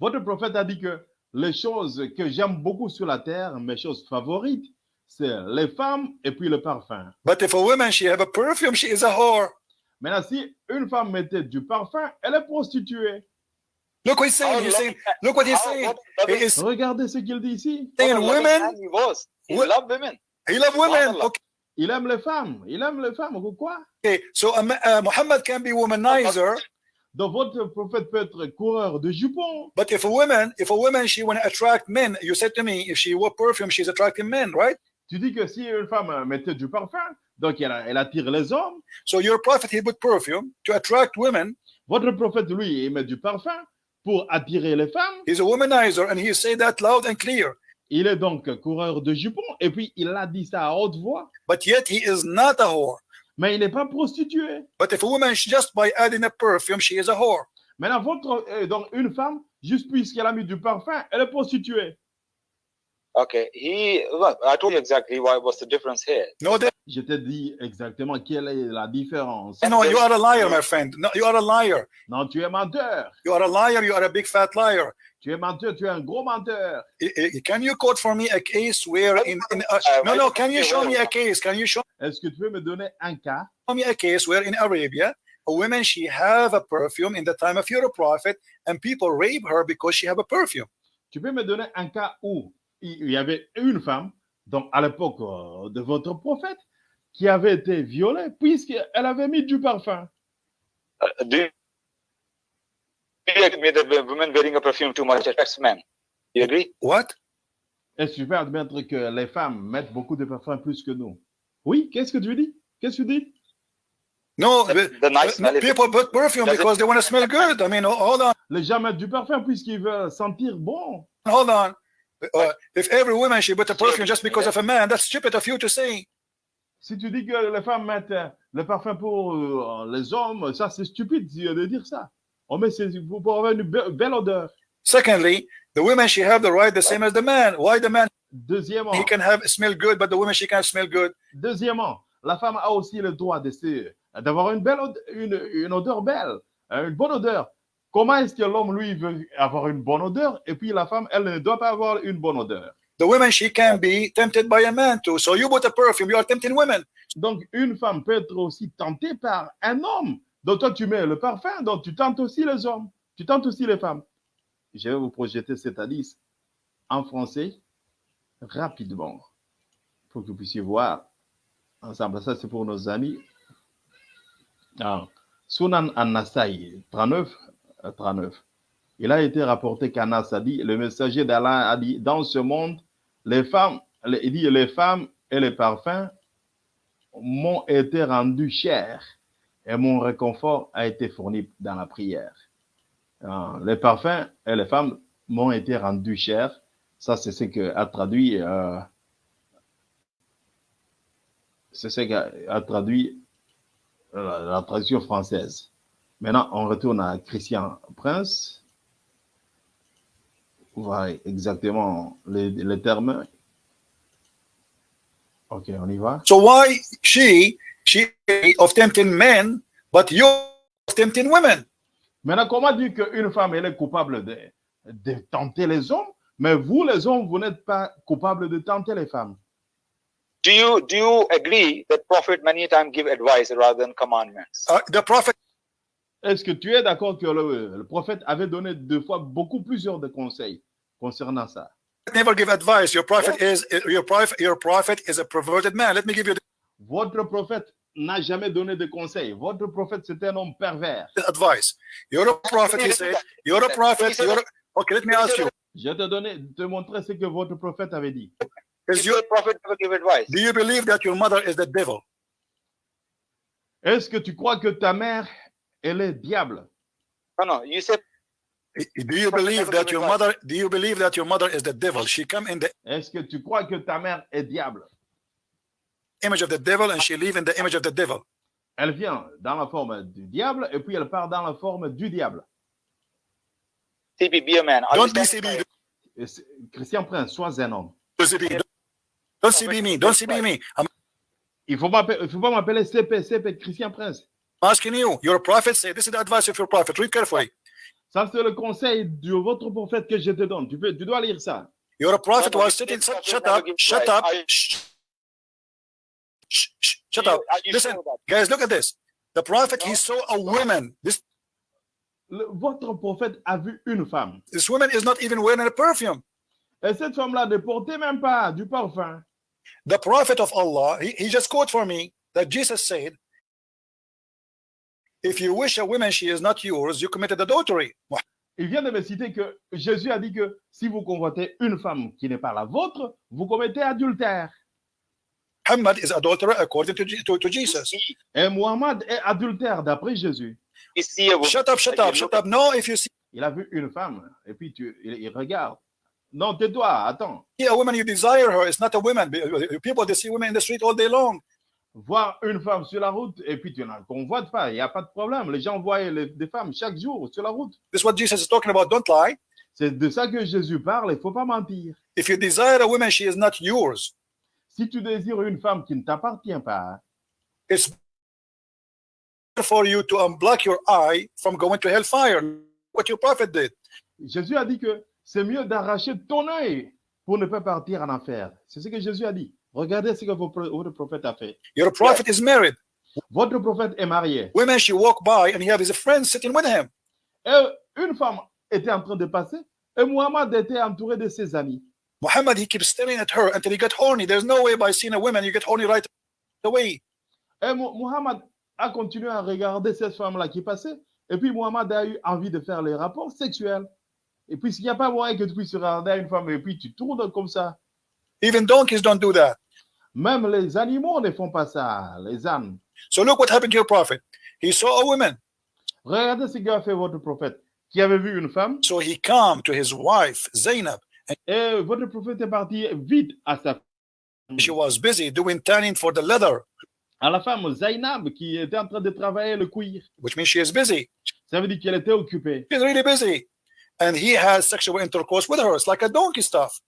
Votre prophète a dit que les choses que j'aime beaucoup sur la terre, mes choses favorites, c'est les femmes et puis le parfum. But if a woman she have a perfume, she is a whore. Maintenant, si une femme mettait du parfum, elle est prostituée. Look what he's saying. He's saying, look what he's saying. is Regardez ce qu'il dit ici. saying women. he was. He loved women. He love women. Okay. Il aime les femmes. Il aime les femmes. Pourquoi? So um, uh, Muhammad can be womanizer, Donc, votre prophète peut être coureur de jupons. but if a woman, if a woman she want to attract men, you said to me, if she wore perfume, she's attracting men, right? Tu dis que si une femme mettait du parfum, donc elle, elle attire les hommes. So your prophet he put perfume to attract women. Votre prophète, lui, il met du parfum pour attirer les femmes. He's a womanizer, and he say that loud and clear. Il est donc coureur de jupons. Et puis, il a dit ça à haute voix. But yet he is not a whore. Mais il n'est pas prostitué. But if a woman just by adding a perfume, she is a whore. Maintenant, votre, euh, donc une femme, juste puisqu'elle a mis du parfum, elle est prostituée. Okay. He well, I told you exactly why what's the difference here. No, that, Je te dis exactement quelle est la différence. no, you are a liar, my friend. No, you are a liar. Non, tu es menteur. You are a liar. You are a big fat liar. Tu es menteur, tu es un gros menteur. I- I- Can you quote for me a case where in, in uh, no no? Can you show me a case? Can you show Est-ce que tu peux me donner un cas? Me a case where in Arabia a woman she have a perfume in the time of your prophet and people rape her because she have a perfume? Tu peux me donner un cas où il y avait une femme, donc à l'époque euh, de votre prophète, qui avait été violée puisqu'elle avait mis du parfum. Uh, do you do you agree that women wearing a perfume too much attracts men? You agree? What? Est-ce que tu peux admettre que les femmes mettent beaucoup de parfum plus que nous? Oui, qu'est-ce que tu dis? Qu'est-ce que tu dis? No, The, but- the nice is- people put perfume Does it- because they want to smell good. I mean, hold on, Les gens mettent du parfum puisqu'ils veulent sentir bon. hold on. Uh, if every woman she put a perfume just because of a man, that's stupid of you to say. Si tu dis que les femmes mettent euh, le parfum pour euh, les hommes, ça c'est stupide de dire ça. On met c'est pour pour avoir une be- belle odeur. Secondly, the women she have the right the same as the man. Why the man Deuxièmement, he can have smell good, but the woman she can't smell good? deuxièmement, la femme a aussi le droit de se- d'avoir une belle une, une odeur belle, euh, une bonne odeur. Comment est-ce que l'homme lui veut avoir une bonne odeur et puis la femme elle ne doit pas avoir une bonne odeur? The woman she can be tempted by a man too. So you put a perfume, you are tempting women. Donc une femme peut être aussi tentée par un homme. Donc toi tu mets le parfum, donc tu tentes aussi les hommes, tu tentes aussi les femmes. Je vais vous projeter cette hadith en français rapidement pour que vous puissiez voir ensemble. Ça c'est pour nos amis. Ah. Sunan an-Nasai 39, euh, 39. Il a été rapporté qu'Anas a dit, le messager d'Allah a dit, dans ce monde, les femmes, il dit, les femmes et les parfums m'ont été rendus chers et mon réconfort a été fourni dans la prière. Ah, les parfums et les femmes m'ont été rendus chers. Ça, c'est ce que a traduit, euh, c'est ce qu'a a traduit euh, la, la traduction française. Maintenant, on retourne à Christian Prince. Voilà exactement les, les termes. Ok, on y va. So why she she of tempting men, but you of tempting women? Maintenant, comment dire qu'une femme, elle est coupable de, de tenter les hommes, mais vous, les hommes, vous n'êtes pas coupables de tenter les femmes? Do you do you agree that prophet many times give advice rather than commandments? Uh, the prophet Est-ce que tu es d'accord que le, le prophète avait donné deux fois beaucoup plusieurs de conseils concernant ça? never give advice. Your prophet is your prophet. Your prophet is a perverted man. Let me give you Votre prophète n'a jamais donné de conseils. Votre prophète, c'est un homme pervers. the advice. You're a prophet. He said. You're a prophet. You're a, okay. Let me ask you. Je te donner, te montrer ce que votre prophète avait dit. You, your prophet ever give advice? do you believe that your mother is the devil? Est-ce que tu crois que ta mère, elle est diable? No, no. You say Do you believe that your mother? Do you believe that your mother is the devil? She come in the Est-ce que tu crois que ta mère est diable? image of the devil and she live in the image of the devil. Elle vient dans la forme du diable et puis elle part dans la forme du diable. CP, be a man. Are Don't be CB. Christian Prince, sois un homme. Don't CB. Don't, don't CB me. Don't CB me. I'm Il ne faut, pas m'appeler CP, CP, Christian Prince. asking you. Your prophet say this is the advice of your prophet. Read carefully. Ça, c'est le conseil de votre prophète que je te donne. Tu, peux, tu dois lire ça. Your prophet was sitting. Shut never up. Shut up. Shut up. Listen, guys. Look at this. The prophet he saw a woman. This Le- votre prophète a vu une femme. this woman is not even wearing a perfume. Et cette femme-là ne portait même pas du parfum. The prophet of Allah. He, he just quote for me that Jesus said. If you wish a woman she is not yours, you committed adultery. Il vient de me citer que Jésus a dit que si vous convoitez une femme qui n'est pas la vôtre, vous commettez adultère. Muhammad is adulterer according to, to, to Jesus. Et Mohammed est adultère d'après Jésus. You see a woman. Shut up, shut up, shut up. No, if you see Il a vu une femme et puis tu, il, il regarde. Non, tais-toi, attends. a woman, you desire her. It's not a woman? People, they see women in the street all day long. Voir une femme sur la route et puis tu n'en convoites pas, il n'y a pas de problème. Les gens voient les- des femmes chaque jour sur la route. This is what Jesus is talking about. Don't lie. C'est de ça que Jésus parle, il ne faut pas mentir. If you desire a woman, she is not yours. Si tu désires une femme qui ne t'appartient pas, It's for you to unblock your eye from going to hellfire. What your prophet did. Jésus a dit que c'est mieux d'arracher ton œil pour ne pas partir en enfer. C'est ce que Jésus a dit. Regardez ce que votre prophète a fait. Your prophet is married. Votre prophète est marié. Women, she walk by and he have his friends sitting with him. Et une femme était en train de passer et Muhammad était entouré de ses amis. Muhammad, he keeps staring at her until he got horny. There's no way by seeing a woman you get horny right away. Et Muhammad a continué à regarder cette femme-là qui passait. Et puis Muhammad a eu envie de faire les rapports sexuels. Et puis, s'il n'y a pas moyen que tu puisses regarder une femme et puis tu tournes comme ça. Even donkeys don't do that. Même les animaux ne font pas ça, les ânes. So look what happened to your prophet. He saw a woman. Regardez ce qu'a fait votre prophète, qui avait vu une femme. So he came to his wife, Zainab. Et votre prophète est parti vite à sa She was busy doing tanning for the leather, à la femme Zainab qui était en train de travailler le cuir. which means she is busy. Ça veut dire qu'elle était occupée. She's really busy. And he has sexual intercourse with her. It's like a donkey stuff.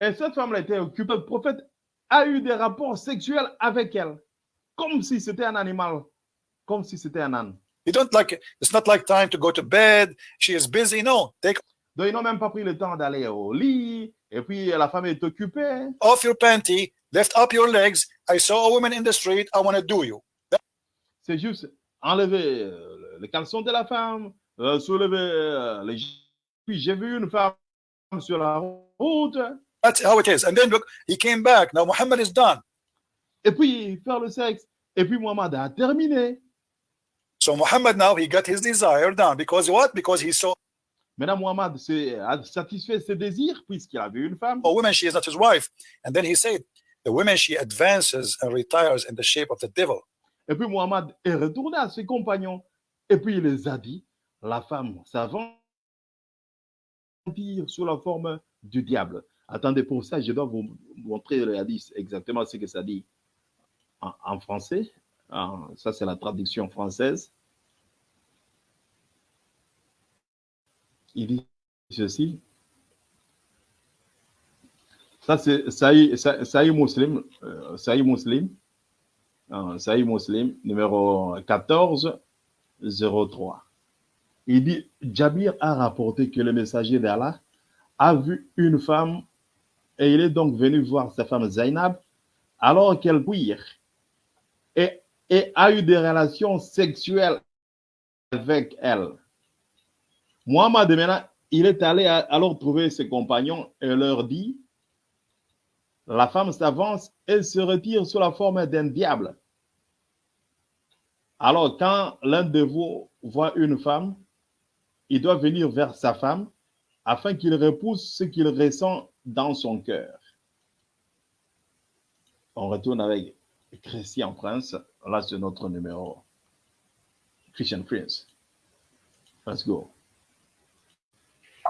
Et cette femme-là était occupée. Le prophète a eu des rapports sexuels avec elle, comme si c'était un animal, comme si c'était un âne. You don't like it's not like time to go to bed. She is busy. No, take Donc, ils n'ont même pas pris le temps d'aller au lit. Et puis, la femme est occupée. off your panty, lift up your legs. I saw a woman in the street. I want to do you. C'est juste enlever euh, le caleçon de la femme, euh, soulever euh, les... Puis, j'ai vu une femme sur la route. That's how it is. And then look, he came back. Now Muhammad is done. Et puis, faire le sexe. Et puis, Mohamed a terminé. So Muhammad now he got his desire done because what? Because he saw Maintenant, Mohamed s'est- a satisfait ses désirs puisqu'il a vu une femme. a woman. She is not his wife. And then he said, the woman she advances and retires in the shape of the devil. Et puis Mohamed est retourné à ses compagnons. Et puis il les a dit, la femme s'avance sous la forme du diable. Attendez, pour ça, je dois vous montrer le hadith, exactement ce que ça dit en, en français. Ça, c'est la traduction française. Il dit ceci. Ça, c'est Sahih Sahih- Muslim. euh, Sahih Muslim. Ah, Sahih Muslim, numéro 1403. Il dit Jabir a rapporté que le messager d'Allah a vu une femme et il est donc venu voir sa femme Zainab alors qu'elle et, et a eu des relations sexuelles avec elle. Muhammad maintenant, il est allé alors trouver ses compagnons et leur dit la femme s'avance et se retire sous la forme d'un diable. Alors, quand l'un de vous voit une femme, il doit venir vers sa femme afin qu'il repousse ce qu'il ressent dans son cœur. On retourne avec Christian Prince. Là, c'est notre numéro. Christian Prince. Let's go.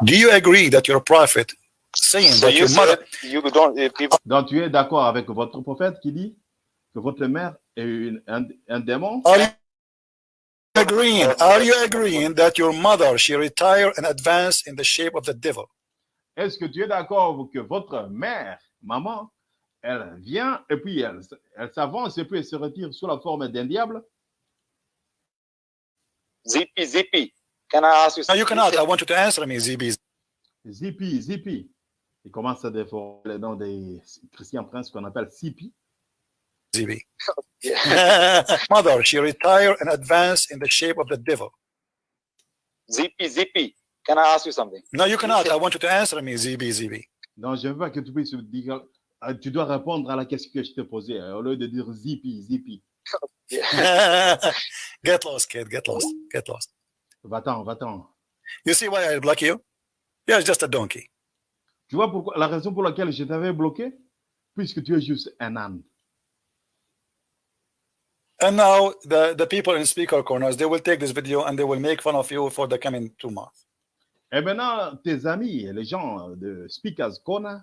Do you agree that your prophet saying So that you your mother you don't. uh, People Donc, tu es d'accord avec votre prophète qui dit que votre mère est une- un, un démon? are you agreeing? Are you agreeing that your mother she retire and advance in the shape of the devil? Est-ce que tu es d'accord que votre mère, maman, elle vient et puis elle, elle s'avance et puis elle se retire sous la forme d'un diable? ZP ZP. Can I ask you? No, you something? cannot. I want you to answer me, ZB. Zippy, Zippy. Il commence à déformer le nom des Christian Prince qu'on appelle Zippy. ZB. Yeah. mother she retire and advance in the shape of the devil. ZP ZP. Can I ask you something? No, you cannot. I want you to answer me, ZB, ZB. Non, je ne veux pas que tu puisses dire, euh, tu dois répondre à la question que je t'ai posée, euh, au lieu de dire Zippy, Zippy. get lost, kid. Get lost. Get lost. Va-t'en, va-t'en. You see why I block you? You're just a donkey. Tu vois pourquoi, la raison pour laquelle je t'avais bloqué? Puisque tu es juste un âne. And now the, the people in speaker corners, they will take this video and they will make fun of you for the coming two months. Et maintenant, tes amis, les gens de Speakers Corner,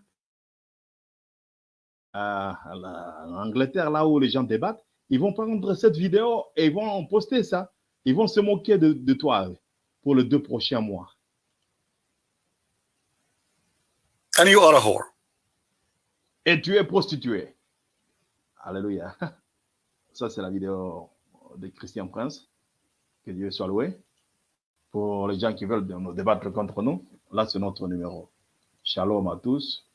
euh, à la- en Angleterre, là où les gens débattent, ils vont prendre cette vidéo et ils vont poster ça. Ils vont se moquer de, de toi pour les deux prochains mois. And you are a whore. Et tu es prostituée. Alléluia. Ça, c'est la vidéo de Christian Prince. Que Dieu soit loué. Pour les gens qui veulent nous débattre contre nous, là, c'est notre numéro. Shalom à tous.